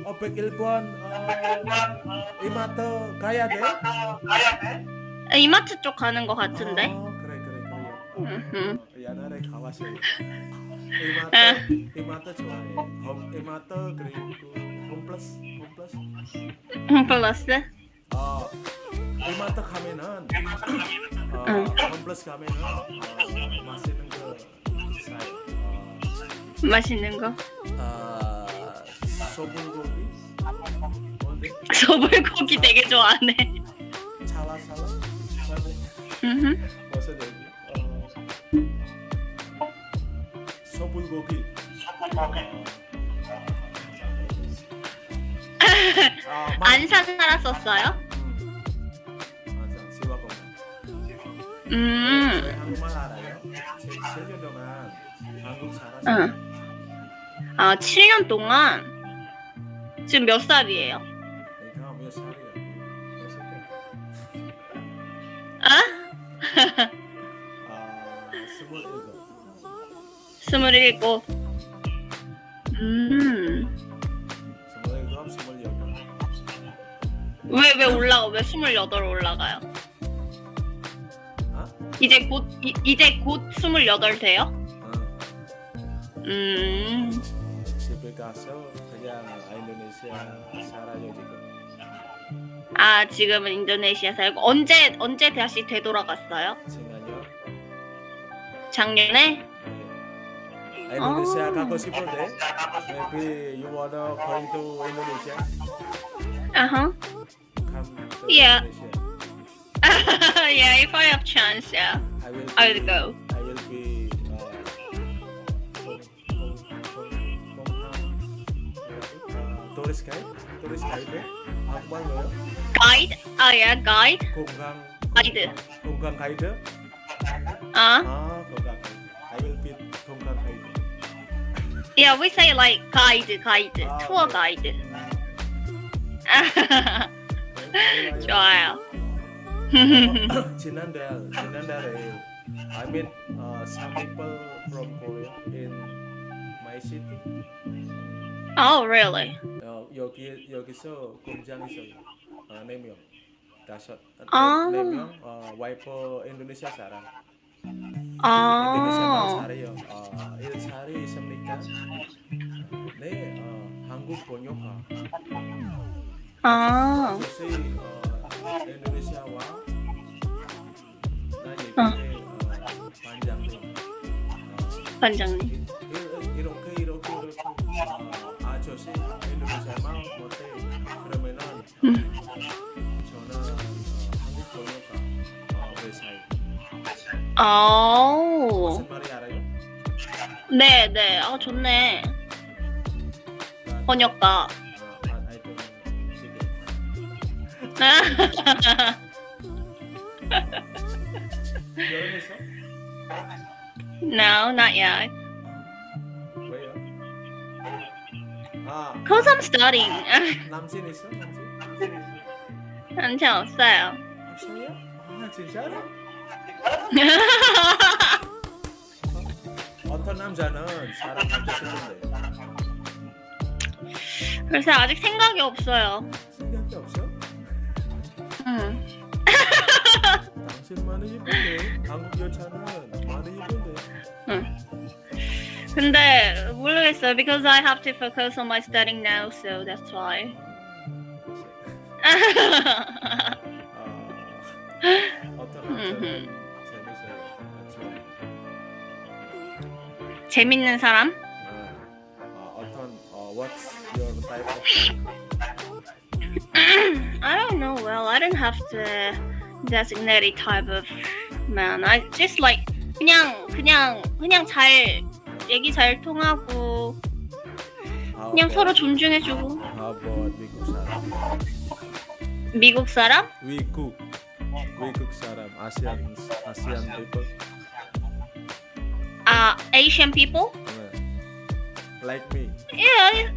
어, 101번 어, 이마트 가야 돼? 이마트 쪽 가는 것 같은데? 아, 그래 그래 그래. 옛날에 가봤어요. 이마트 이마트 좋아해. 홈 이마트 그리고 홈플러스 홈플러스. 플러스? 어 이마트 가면은 어, 응. 홈플러스 가면은 어, 맛있는 거 사요. 어, 맛있는 거? 아 소불고기 (laughs) 소불고기 되게 좋아하네. 찰라 찰라 뭔데 음흠. 무슨 얘기 어 소불고기 아, 마- 안산 살았었어요? 음. 음. 왜 한국말 알아요? 7년 동안 한국 살았어요 응. 아, 7년 동안 지금 몇 살이에요? 아? 아 스물일곱 스물일곱. 음. 스물일곱 스물여덟 왜, 왜 올라가? 왜 스물여덟 올라가요? 어? 이제 곧, 이, 이제 곧 스물여덟 돼요? 어. 음. 집에 가서 그냥 인도네시아 살아요 지금 아, 지금은 인도네시아 살고. 언제, 언제 다시 되돌아갔어요? 생각요 작년에? 네. 인도네시아 아. 가고 싶은데 maybe you wanna going to Indonesia Uh-huh. Yeah. Yeah, if I have chance, yeah. I will I will go. I will be uh, uh, tourist guide tourist guide 한국말 뭐요? Guide? Ah, yeah, guide. 공강 가이드. 공강 가이드 Uh, 아 공강 가이드 I will be 공강 가이드 yeah, we say like guide, guide, Ah, tour okay. guide. 네, 좋아요. 지난달 지난달에 I met uh, some people from Korea in my city. oh, really? 어, 여기 여기서 공장 있어요. 어, 네 명, 다섯, 네, 아. 네 명. 어, 와이프 인도네시아 사람. 인도네시아 말 아, 잘해요. 어, 일살이 있습니까? 네, 어, 한국 번역가. 아, 혹시 어, 인도네시아와 나 얘기해 어, 반장님. 어, 반장님. 아요? 네, 네. 아, 좋네. 난- 번역가. 어, 아, no, not yet. 왜요? 아 Cause I'm studying. 남친 있어? 남친? 남자 없어요. 없어요? 아 진짜로? 어떤 남자는 사랑하고 싶은데 그래서 아직 생각이 없어요. 생각이 없어? 응. 당신 많이 이쁜데 한국 여자는 많이 이쁜데 근데 모르겠어요. Because I have to focus on my studying now, so that's why. 아, 재밌는 사람? 아, 아, 어떤 어, what's your type of I don't know. Well, I don't have to designate a type of man. I just like 그냥 그냥 그냥 잘 얘기 잘 통하고 그냥 서로 존중해주고 How about 미국 사람? 미국 사람? 위국 위국 사람 아시안 아시안 people 아 Asian people? 네. like me Yeah.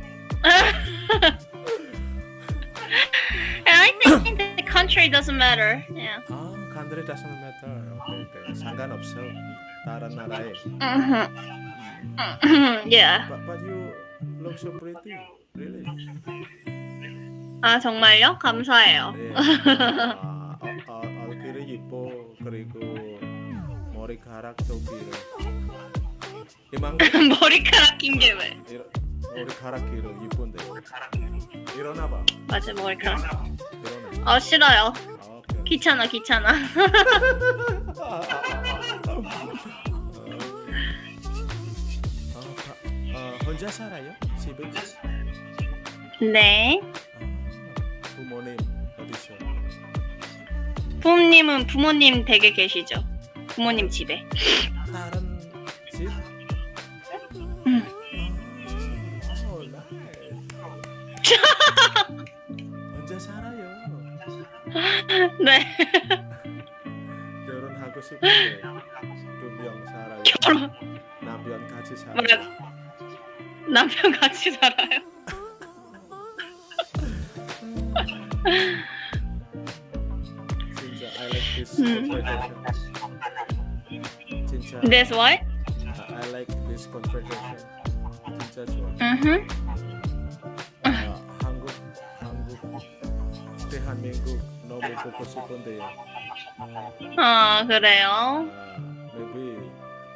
and I think the country doesn't matter. Yeah. 아 country doesn't matter 오케이 오케이 상관없어 다른 나라에 Mhm. yeah. but, but you look so pretty really 아 정말요? 감사해요. 네. (laughs) 아, 어, 어, 얼굴이 이뻐 그리고 머리카락도 길어. 이만 (laughs) 머리카락 긴 게 왜? 이러, 머리카락 길어 이쁜데. 일어나봐. 맞아 머리카락. 일어나. 아 싫어요. 아. 귀찮아 귀찮아. 아, (laughs) 아, 아, 아. 혼자 살아요? 집에? 네. 부모님은 부모님 댁에 계시죠. 부모님 집에. 혼자 살아요. 네. 결혼하고 싶은데 두명 살아요. 결혼 남편 같이 살아요. 남편 같이 살아요. 진짜 I like this 음. conversation. 진짜 That's what? I like this conversation. 진짜 좋아. 음. 아, 한국 한국 대한민국 너무 보고 싶은데요. 아 그래요. 아, maybe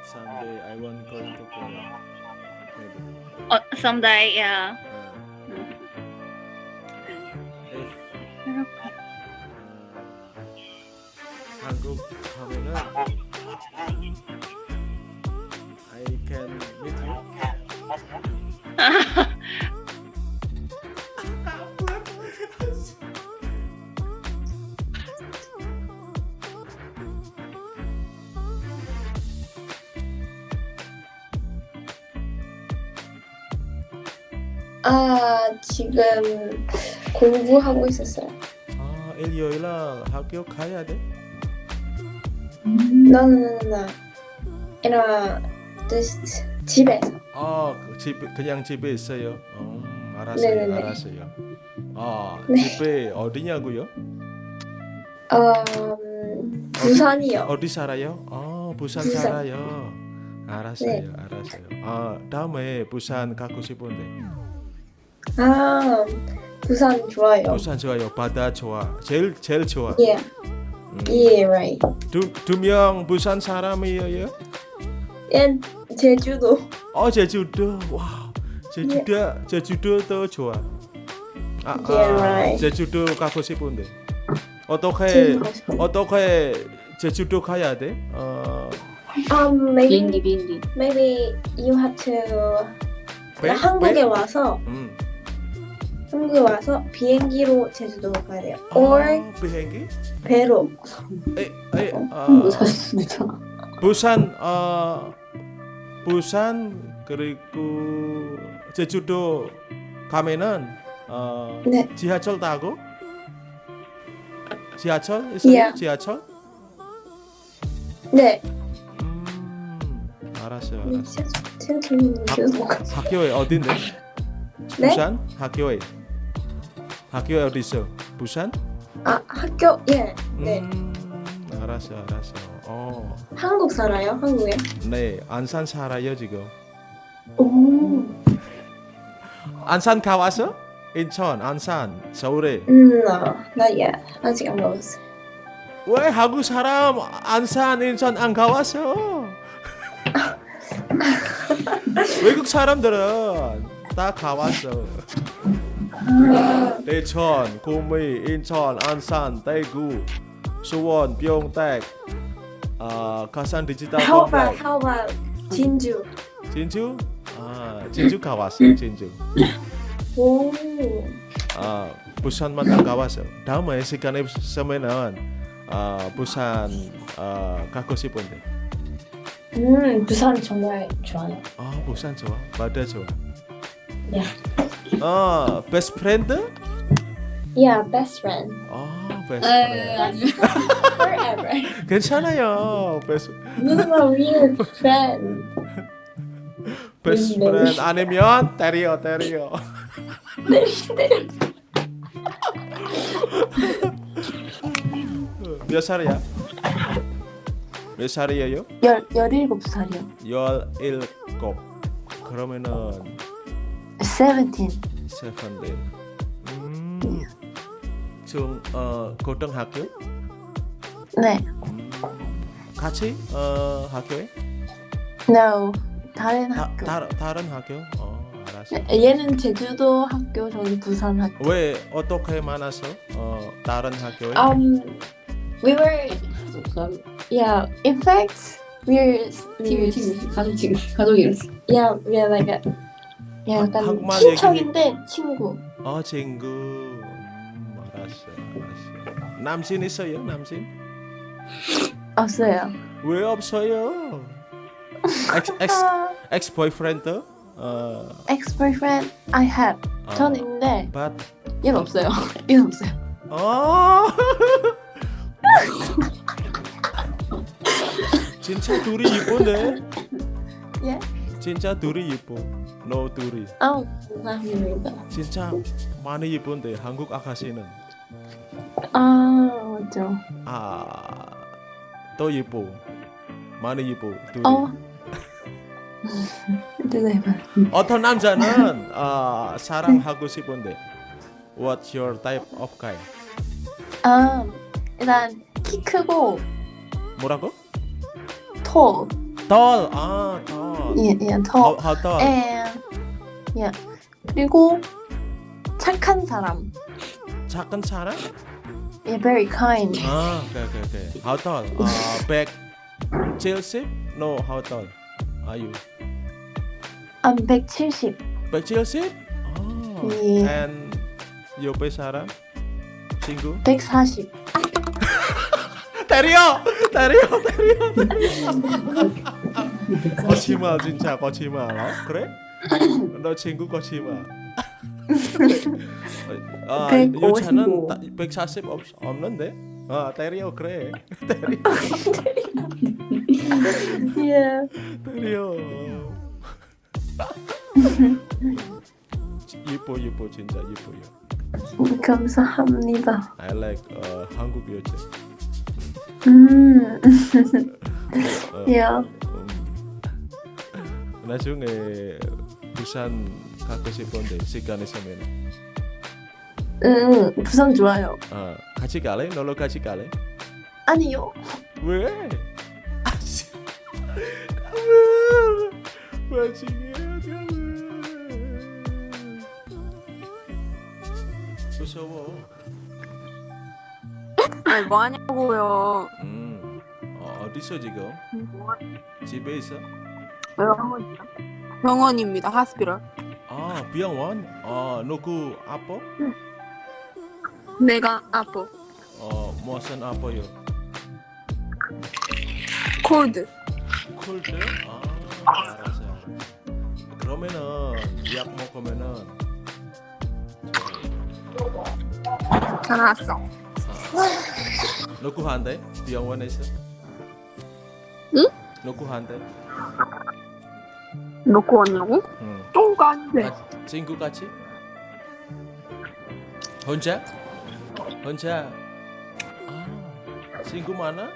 someday I want going to Korea. Maybe. 어, someday, yeah. 한국 가면은 I can meet you. 아, 지금 공부하고 있었어요. 아, 일요일날 학교 가야 돼? No, no, no, no. 이나, just 집에서. 아, 그 집, 그냥 집에 있어요. 음, 알았어요, 네네네. 알았어요. 아, 네. 집에 어디냐고요? 음, 부산이요. 어디 살아요? 아, 부산 부산. 살아요. 알았어요, 네. 알았어요. 아, 다음에 부산 가고 싶은데. 아, 부산 좋아요. 부산 좋아요. 바다 좋아. 제일 제일 좋아. Yeah, 음. Yeah, right. 두 두명 부산 사람이에요? And 제주도. 어, 제주도. 와, 제주도 제주도도 좋아. 아, Yeah, right. 제주도 가고 싶은데. 어떻게. 어떻게 제주도 가야 돼? 어, Um, maybe, 비행기 비행기. maybe you have to 배? 한국에 배? 와서 음. 한국에 와서 비행기로 제주도 가야 돼요. Or 아, 비행기? 배로. 에, 에, 아. 부산 어 부산 그리고 제주도 가면은 어 네. 지하철 타고 지하철 있어요? Yeah. 지하철? 네. 음 알았어요 네, 알았어. 제가 제가 들리는 제주도 가. 학교에 어딘데? 네? 부산 학교에 학교에 어디 있어? 부산? 아 학교 예. 네. 음 알았어 알았어. 어 한국 살아요? 한국에? 네 안산 살아요 지금. 오. 안산 가왔어? 인천, 안산, 서울에. 음, no, not yet. 아직 안 가봤어. 왜 한국 사람 안산, 인천 안 가왔어? (laughs) 외국 사람들은 다 가왔어. 대천, 구미, 인천, 안산, 대구, 수원, 병택, 아 가산 디지털 How about how about 진주? 진주, 아 진주 가왔어, 진주. 오. 아 부산만 안 가봤어. 다음에 시간 있으면은 아 부산 아 가고 싶은데. 음, 부산 정말 좋아요. 아 부산 좋아, 바다 좋아. Yeah. 아 best friend? Yeah, best friend. 아 베스트 에 friend. Forever. (laughs) 괜찮아요. Best No, no, no, we're friend. 베스트 네. friend 아니면 때려 때려. (laughs) 몇 살이야? 몇 살이에요? 열 열일곱 살이요. 열일곱. 그러면은 17. 세븐틴. 음. 중 어, 고등학교? 네. 음. 같이 어, 학교에? No. 다른 다, 학교. 다, 다른 학교? 어, 알았어. 얘는 제주도 학교, 저는 부산 학교. 왜 어떻게 만났어? 어, 다른 학교에? Um, we were, yeah. In fact, we're, 팀, we're, 팀, 가족 지금 가족이랬어. yeah, we're like a, yeah, 약간 한국말 친척인데 친구. 어, 친구. 음, 알았어, 알았어. 남친 있어요, 남친? 없어요. 왜 없어요? Ex, ex, ex boyfriend? 어, Ex-boyfriend I have. 어, 전 있는데 but 얘는 없어요. (laughs) 얘는 없어요. 어. (laughs) 진짜 둘이 이쁜데? 예? 진짜 둘이 이뻐. 너 둘이. 아, 감사합니다. 진짜 많이 이쁜데 한국 아가씨는 아, 맞죠. 아, 더 이뻐. 많이 이뻐. 둘이. 어. (laughs) 네, 어떤 남자는 아, 사랑하고 싶은데 What's your type of guy? 아, 일단 키 크고 뭐라고? tall. Tall. 아, tall. 예, 예, tall. how tall? and 예. 그리고 착한 사람. 작은 사람? 예, very kind. 아, 오케이, 오케이, 오케이. How tall? 아, 170? No, how tall are you? 아, 170. 170? 아, 예. and 옆에 사람? 친구? 140. 때려! 때려! 때려! 거짓말 진짜 거짓말 어? 그래? 너 친구 거짓말 아, 155. 유차는 140 없, 없는데? 아 때려 그래 (laughs) 때려 예. 때려 예뻐 예뻐 진짜 예뻐요 감사합니다. I like 어, 한국 여자 음. 어, 예. 음, 나중에 부산 가고 싶은데 시간 있으면 음, 부산 좋아요. 아 같이 갈래? 놀러 같이 갈래? 아니요. 왜? 아씨 가면 마치게 가면 무서워 아니 뭐 하냐고요. 음 어, 어디서 지금? 집에 있어? 병원이요. 병원입니다. 하스피럴. 아 병원? 어 누구 아파? 내가 아파. 어 무슨 아파요? 콜드. 콜드? 아 알았어 알았어 그러면은 약 먹으면은 다 나았어. 아, 누구한테? 병원에서? 응? 누구한테? 놓고 왔냐고? 응. 아닌데. 아, 친구 같이? 혼자? 혼자? 아, 친구 많아?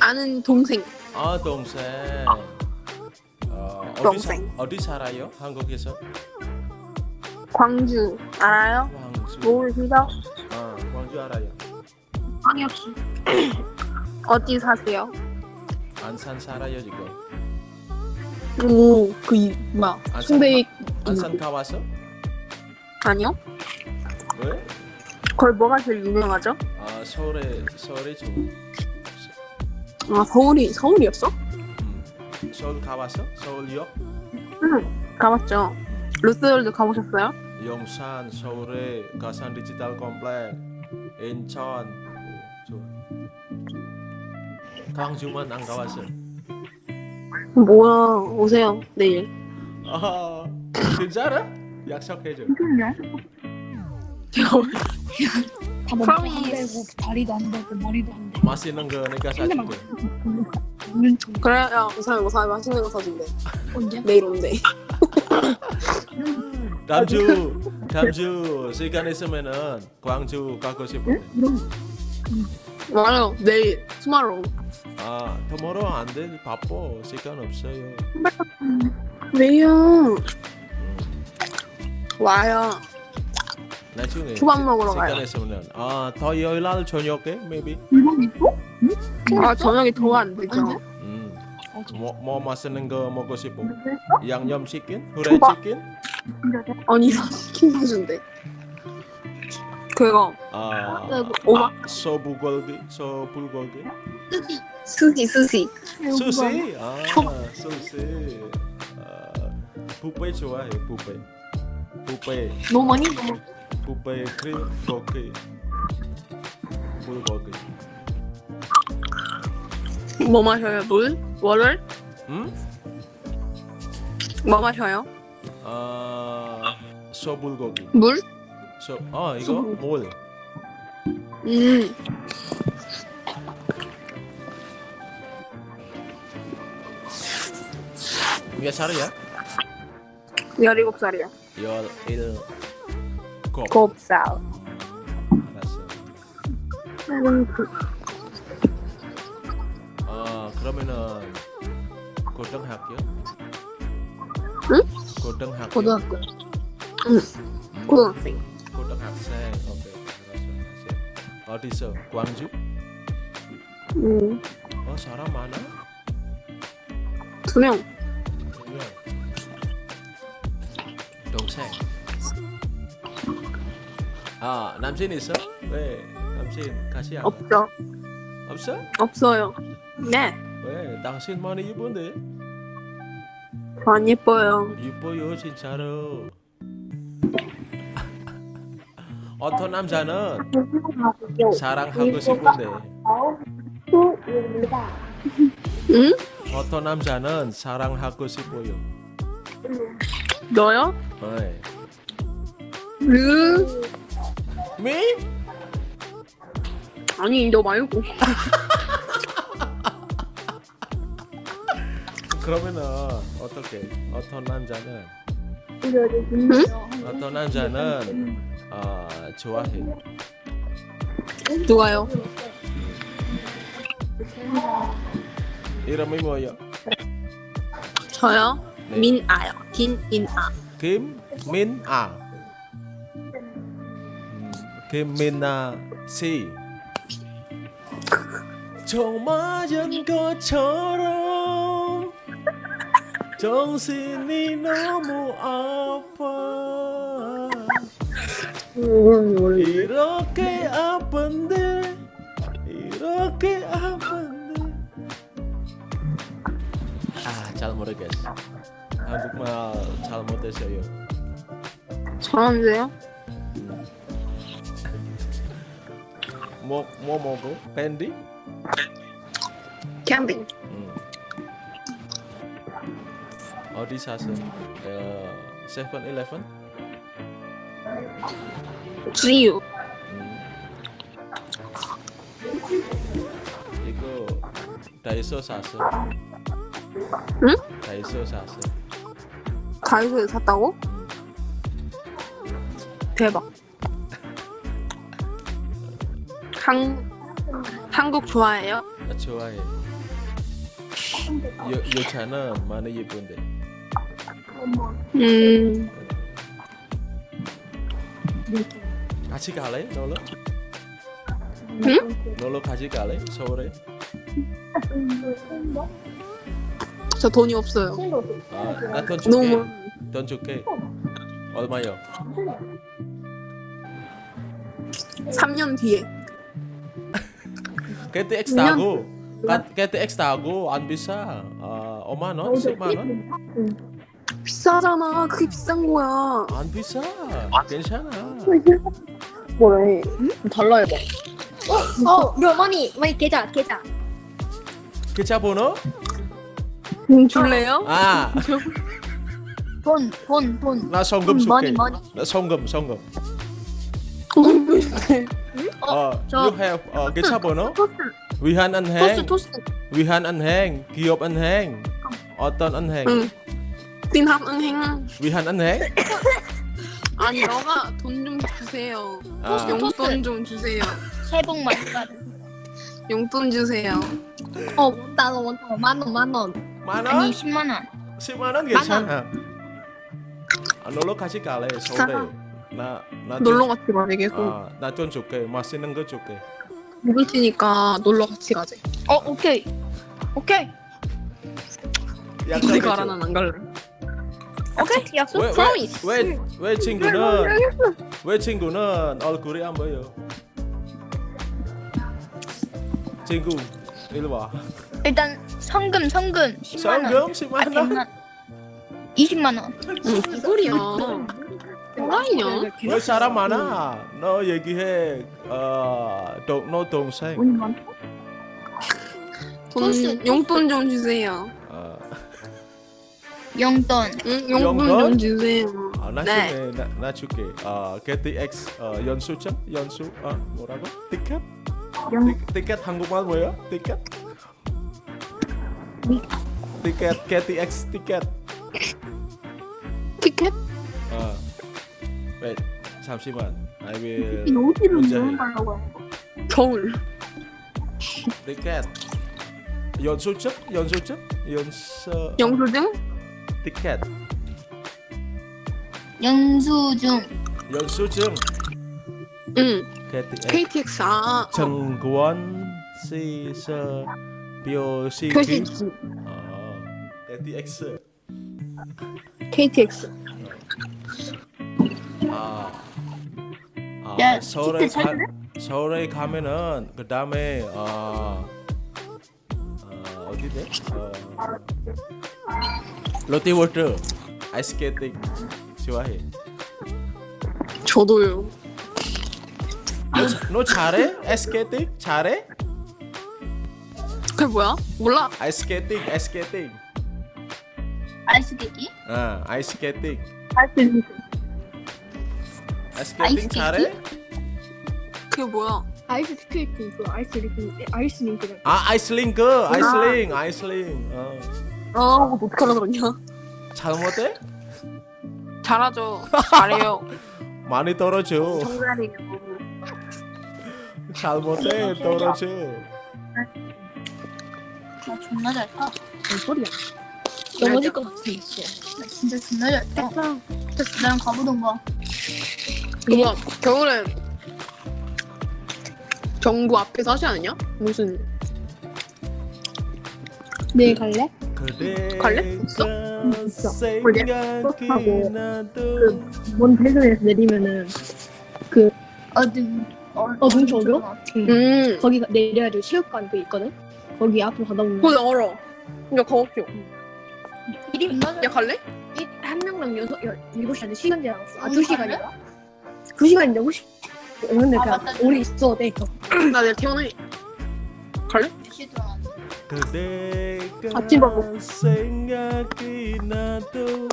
아는 동생. 아 동생. 어, 동생. 사, 어디 살아요? 한국에서? 광주 알아요? 광주. 모르시죠? 아 광주 알아요. 광역시. (coughs) 어디 사세요? 안산 살아요 지금. 오, 그 이- 뭐야? 안산 가봤어? 아니요? 왜? 거기 뭐가 제일 유명하죠? 아 서울에 서울에 좀. 아 서울이 서울이었어? 음, 서울 가봤어? 서울역? 응, 가봤죠. 롯데월드 가보셨어요? 용산, 서울에 가산 Digital Complex, 인천, 오, 좋아. 광주만 안 가봤어. 뭐야? 오세요 내일. 아, 진짜로? 약속해줘. 다 프로미스 다리도 안 되고 머리도 안 되고 맛있는 거 내가 사줄게. 그래, 야 우상이 우상이 맛있는 거 사준대. 언제? 내일 온대. (laughs) 다음 주, 다음 주 시간 있으면은 광주 가고 싶은데. 맞아요. 내일 tomorrow. 아, tomorrow 안 돼. 바빠. 시간 없어요. 왜요? 음, 와요. 나중에 초밥 먹으러 시간 가요. 있으면은 아, 토요일 날 저녁에 maybe. 일본 있고? 아 저녁이 더 안 되죠. 음. 뭐, 뭐 맛있는 거 먹고 싶어? 양념 치킨? 후라이 초밥. 치킨? 아니 치킨 사준대. 그거 아, 오마 아 소불고기? 소불고기? 스시 스시. 수시? 아, 수시. 아, 뷔페 좋아해, 뷔페. 뷔페, 너무 많이 뷔페 크림 고기. 불고기. 뭐 마셔요? 물? 월을? 음? 뭐 마셔요? 아, 소불고기. 물? 소, 아, 이거 물. 음. 몇 살이야? 17살이요. 열일 곱. 곱살. 알았어. 아 그러면은 고등학교? 응? 고등학교. 고등학교. 음, 고등학생. 고등학생. 오케이. 알았어. 알았어. 어디서? 광주? 음. 어 사람 많아? 두 명. 두 명. 동생. 아 남친 있어? 왜? 남친 같이 안 와? 없죠. 없어? 없어요. 네. 왜? 당신 많이 이쁜데? 안 예뻐요. 이뻐요 진짜로 어떤 남자는 사랑하고 싶은데 응? 어떤 남자는 사랑하고 싶어요 너요? 네. 음. 미? 아니 너 말고. 그러면은 어떻게 어떤 남자는 어떤 남자는 아 좋아해 누가요? 이름이 뭐예요? 저요? 네. 민아요. 김인아. 김민아 음, 김민아 씨정 맞은 것처럼 정신이 너무 아파 이렇게 아픈데 이렇게 아픈데 아잘 모르겠어 한국말 잘 못했어요 잘하는데요? 뭐, 뭐 먹어? 밴디? 캠핑. 음. 어디 사서? 어, 세븐 일레븐? 음. 이거 다이소 샀어. 응? 다이소 샀어. 다이소에 샀다고? 대박. 한 한국 좋아해요? 나 좋아해. 여, 여자는 많이 예쁜데. 음. 같이 갈래? 놀러? 응? 놀러 같이 갈래? 서울에? 저 돈이 없어요. 아, 나돈 줄게. 너무 돈 줄게. 얼마요? 3년 뒤에. KTX tahu. Kat- KTX tahu 안 비싸. 아, 5만 원, 10만 원? 비싸잖아. 그게 비싼 거야. 안 비싸. 괜찮아. (laughs) 뭐래? 달라 해봐. 어, 우리 어머니, 어머니 계좌, 계좌. 계좌 번호? 돈 줄래요? 아, 돈, 돈, 돈. 나 송금 돈, money, 줄게. Money. 나 송금, 송금. 어, 어, 저- you have 어, 계좌 번호? 토스, 신한은행, 토스. 신한은행, 기업은행, 어떤 은행? 응. 신한은행. 신한은행? (laughs) 아니 너가 돈 좀 주세요. 아, 용돈 좀 주세요. 새해 복 많이 받으세요. 용돈 주세요. 어, one dollar, one dollar. 만 원, 만 원. 만 아니, 원? 10만 원. 10만 원 괜찮아. 아, 놀러 같이 갈래, 서울에. 나, 나 놀러 같이 계속. 아, 나 돈 줄게. 맛있는 거 줄게. 먹을 테니까 놀러 같이 가자. 어 오케이 오케이 어디 가라 약속했죠? 난안 갈래. 오케이 (laughs) 약속 왜, promise 왜, 왜, 왜 친구는 왜 친구는 얼굴이 안 보여? 친구 일로 와. 일단 성금 성금 10만 원 성금 10만 아, 원. 100만 20만 원 소리야? 뭐라이냐? 왜 사람 많아? 너 얘기해. 어, 동, 너 동생. 돈 용돈 좀 주세요. 어, 용돈 응 용돈 용돈? 좀 주세요. 어, 나 네. 줄게. 나, 나 줄게. 어, KTX 어, 연수증? 연수? 어, 뭐라고? 티켓? 티, 티켓 한국말 뭐야? 티켓? 티켓 KTX 티켓. 티켓? 어. wait, 잠시만. I will 어디로 문제. 서울. 티켓. 연수증? 연수증? 연수 영수증? 티켓. 영수증 연수증. 응. KTX. KTX 아. 정권 시서 묘시기. 표시지. 어. KTX. KTX. 아. 아, 야, 서울에 가? 서울에 가면은 그 다음에 어, 어 어디대? 어, 롯데월드 ice skating 좋아해. 저도요. 너, 너 잘해? ice skating 잘해? 그게 뭐야? 몰라. 아이스케이팅 아이스케이팅. 아이스케이크 어 아이스케이팅. 아이스케이팅 아이스케이팅? 잘해? 그게 뭐야? 아이스 스케이트 이거 아이스 링크 아이스 링크가 아 아이스 링크 아이스 링 아이스 링. 어. 아, 그거 어떻게 하려 그러냐? 잘못해? 잘하죠. (laughs) 잘해요. 많이 떨어져. 정갈이요. 잘못해 떨어져. 나 존나 잘 타. 뭔 소리야 넘어질 것 같아 나 진짜 존나 잘 타. 나랑 가보던가. 뭐야? 겨울에 정부 앞에서 하지 않냐? 무슨 내일 갈래? 갈래? 있어? 있어. 생각이 나도 먼 대전에서 내리면은 어딘 어, 어딘 저기요? 음. 거기 가- 내려가지고 체육관 그 있거든? 거기 앞으로 가다 보면 그거 알아. 야 가볼게요. 이름이 야 갈래? 이- 한 명당 여섯 여 일곱 시간에 시간 제한 없어 음, 아두 시간인가? 두 시간인데 혹시 근데 아, 그냥 맞다. 우리 있어 돼 있어 나 내일 퇴원해. 갈래? 몇시 동안 그대가 아침 먹고. 생각이 나도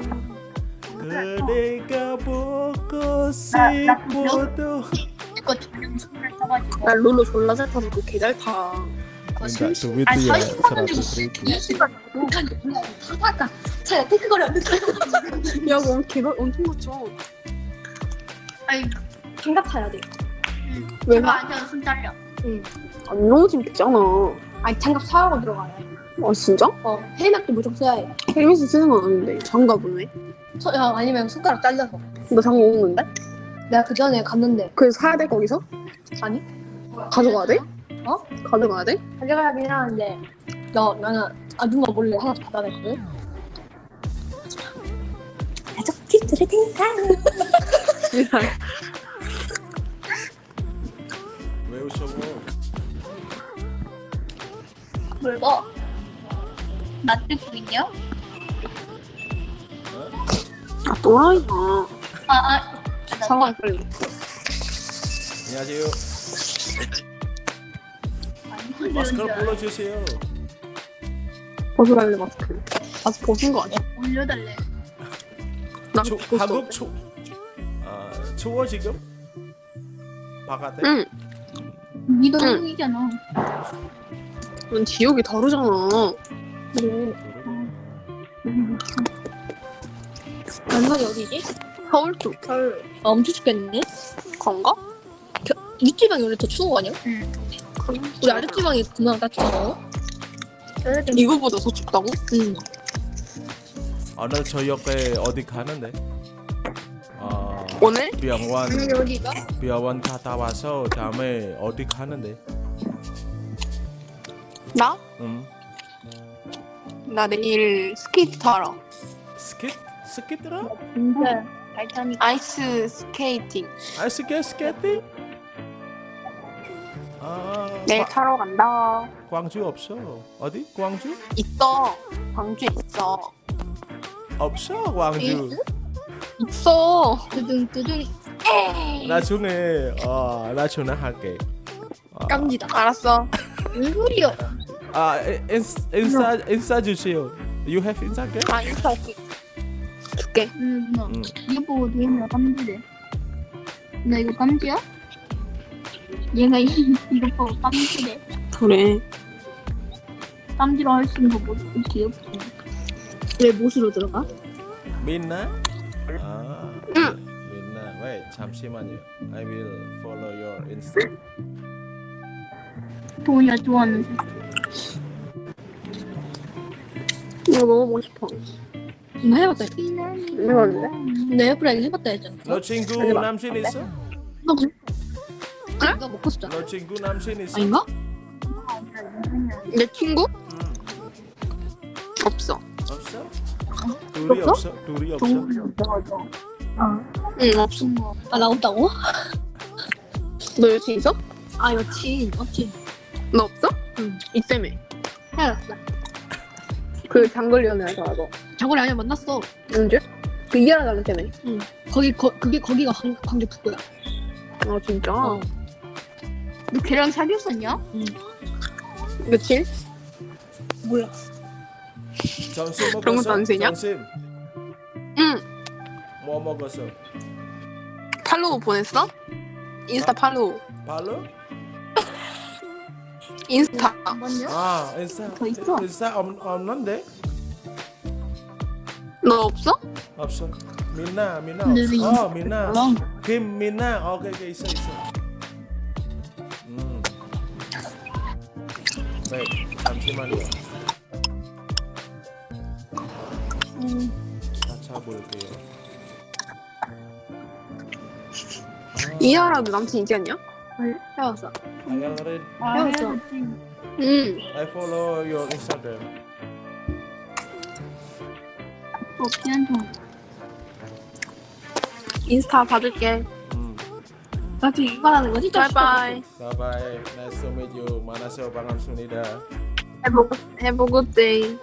그대가 보고 싶어도 나 룰루 졸라 잘 타서 그 개잘 타. 그거 Minta 삼십- duit 아니, dia 40만 원 주고 100 ribu 20만 원 아까 차에 테크거리 안 됐어 야 그럼 개가 엄청 맞죠. 아니 장갑 타야 돼 왜? 제가 앉아서 손 잘려 안 넘어지겠잖아. 아니 장갑 사하고 들어가야 돼아 진짜? 어, 헬멧도 무조건 써야 해 헬멧을 쓰는 건 아는데 장갑은 왜? 서, 야, 아니면 손가락 잘려서 나 장갑 없는데? 내가 그 전에 갔는데 그래서 사야 돼 거기서? 아니 가져가야 돼? 어? 가져가야 돼? 가져가긴 하는데 너 나는 아줌마 몰래 하나 받아냈거든 가족 팁 드릴 테니까 (laughs) 왜 웃어 물고 나 듣고 있냐? 아 또라이야. 아 아 상관 빨리. 안녕하세요 마스크를 불러주세요 벗어달래 마스크. 마스크 벗은 거 아니야? 올려달래 나 추, 벗었어. 한국 추 아, 추워 지금? 바깥에? 응. 니도 응. 한국이잖아 넌 지역이 다르잖아. 그래 얼마나 어디지? 서울 쪽. 서울 아, 엄청 춥겠네 건가? 윗지방이 원래 더 추운 거 아니야? 응 우리 아랫지방이 그나마 따뜻하고 이거보다 더 춥다고? 응 오늘 저녁에 어디 가는데? 아 오늘? 병원 여기가? 병원 갔다 와서 다음에 어디 가는데? 나? 음. 나 내일 스케이트 타러. 스케이트 스케이트라? 근데 발전이 아이스 스케이팅. 아이스케 스케이팅? 아, 내일 과- 타러 간다. 광주 없어. 어디? 광주? 있어. 광주에 있어. 없어 광주. 있어. 두둥 두둥 나중에 어 나중에 할게. 아, 깜지다. 알았어. 뭔 소리야? 아 인- 인스- 인사 인사 주세요. You have Instagram? 아 인스타 줄- 줄게. 응 누나 음. 이거 보고 도현이가 깜지래 나 이거 깜지야? 얘가 이, 이거 보고 깜지래 그래. 깜지로 할 수 있는 거 뭐지? 귀엽지 왜 못으로 들어가? 민나? 아, 응. 민나. Wait, 잠시만요. I will follow your Insta. 도현이가 좋아하는 이거 먹어보고 싶어. 나 해봤다 해봤는데? 내 에어프라이기 해봤다 했잖아 너 친구. 남친 있어? 너 그래? 그래? 너 먹고 싶잖아 너 친구 남친 있어? 아닌가? 내 친구? 음, 없어. 없어? 둘이 없어? 둘이 없어? 응 없어. 아 나 없다고? 너 여친 있어? 아 여친 여친 너 없어? 응. 있다며. 헤어졌어 그 장거리 연애하서 너. 장거리 아니야 만났어 언제? 그 이하라 달라 때문에. 거기 거, 그게 거기가 광, 광주 북구야 아 진짜? 어. 너 걔랑 사귀었었냐? 며칠? 몰라 점심 먹었어? 그런 것도 안 세냐? 점심 응. 뭐 먹었어? 팔로우 보냈어? 인스타 팔로우. 발로? 인스타. 잠깐만요 아 인스타 더 있어? 인스타 없, 없는데? 너 없어? 없어 민나 민나 근데 없어. 왜어 민나 몰라 김 민나 오케이 오케이 있어 있어 음. 네 잠시만요 찾아볼게요 아, 이하라도 남친 있지 않냐? 헤어졌어 I already 헤어졌어 응. I follow your Instagram 또 피한 종 인스타 받을게. 음. 나한테 이발하는 거지? 바이바이. Bye bye nice to meet you 만나서 반갑습니다 Have a, have a good day.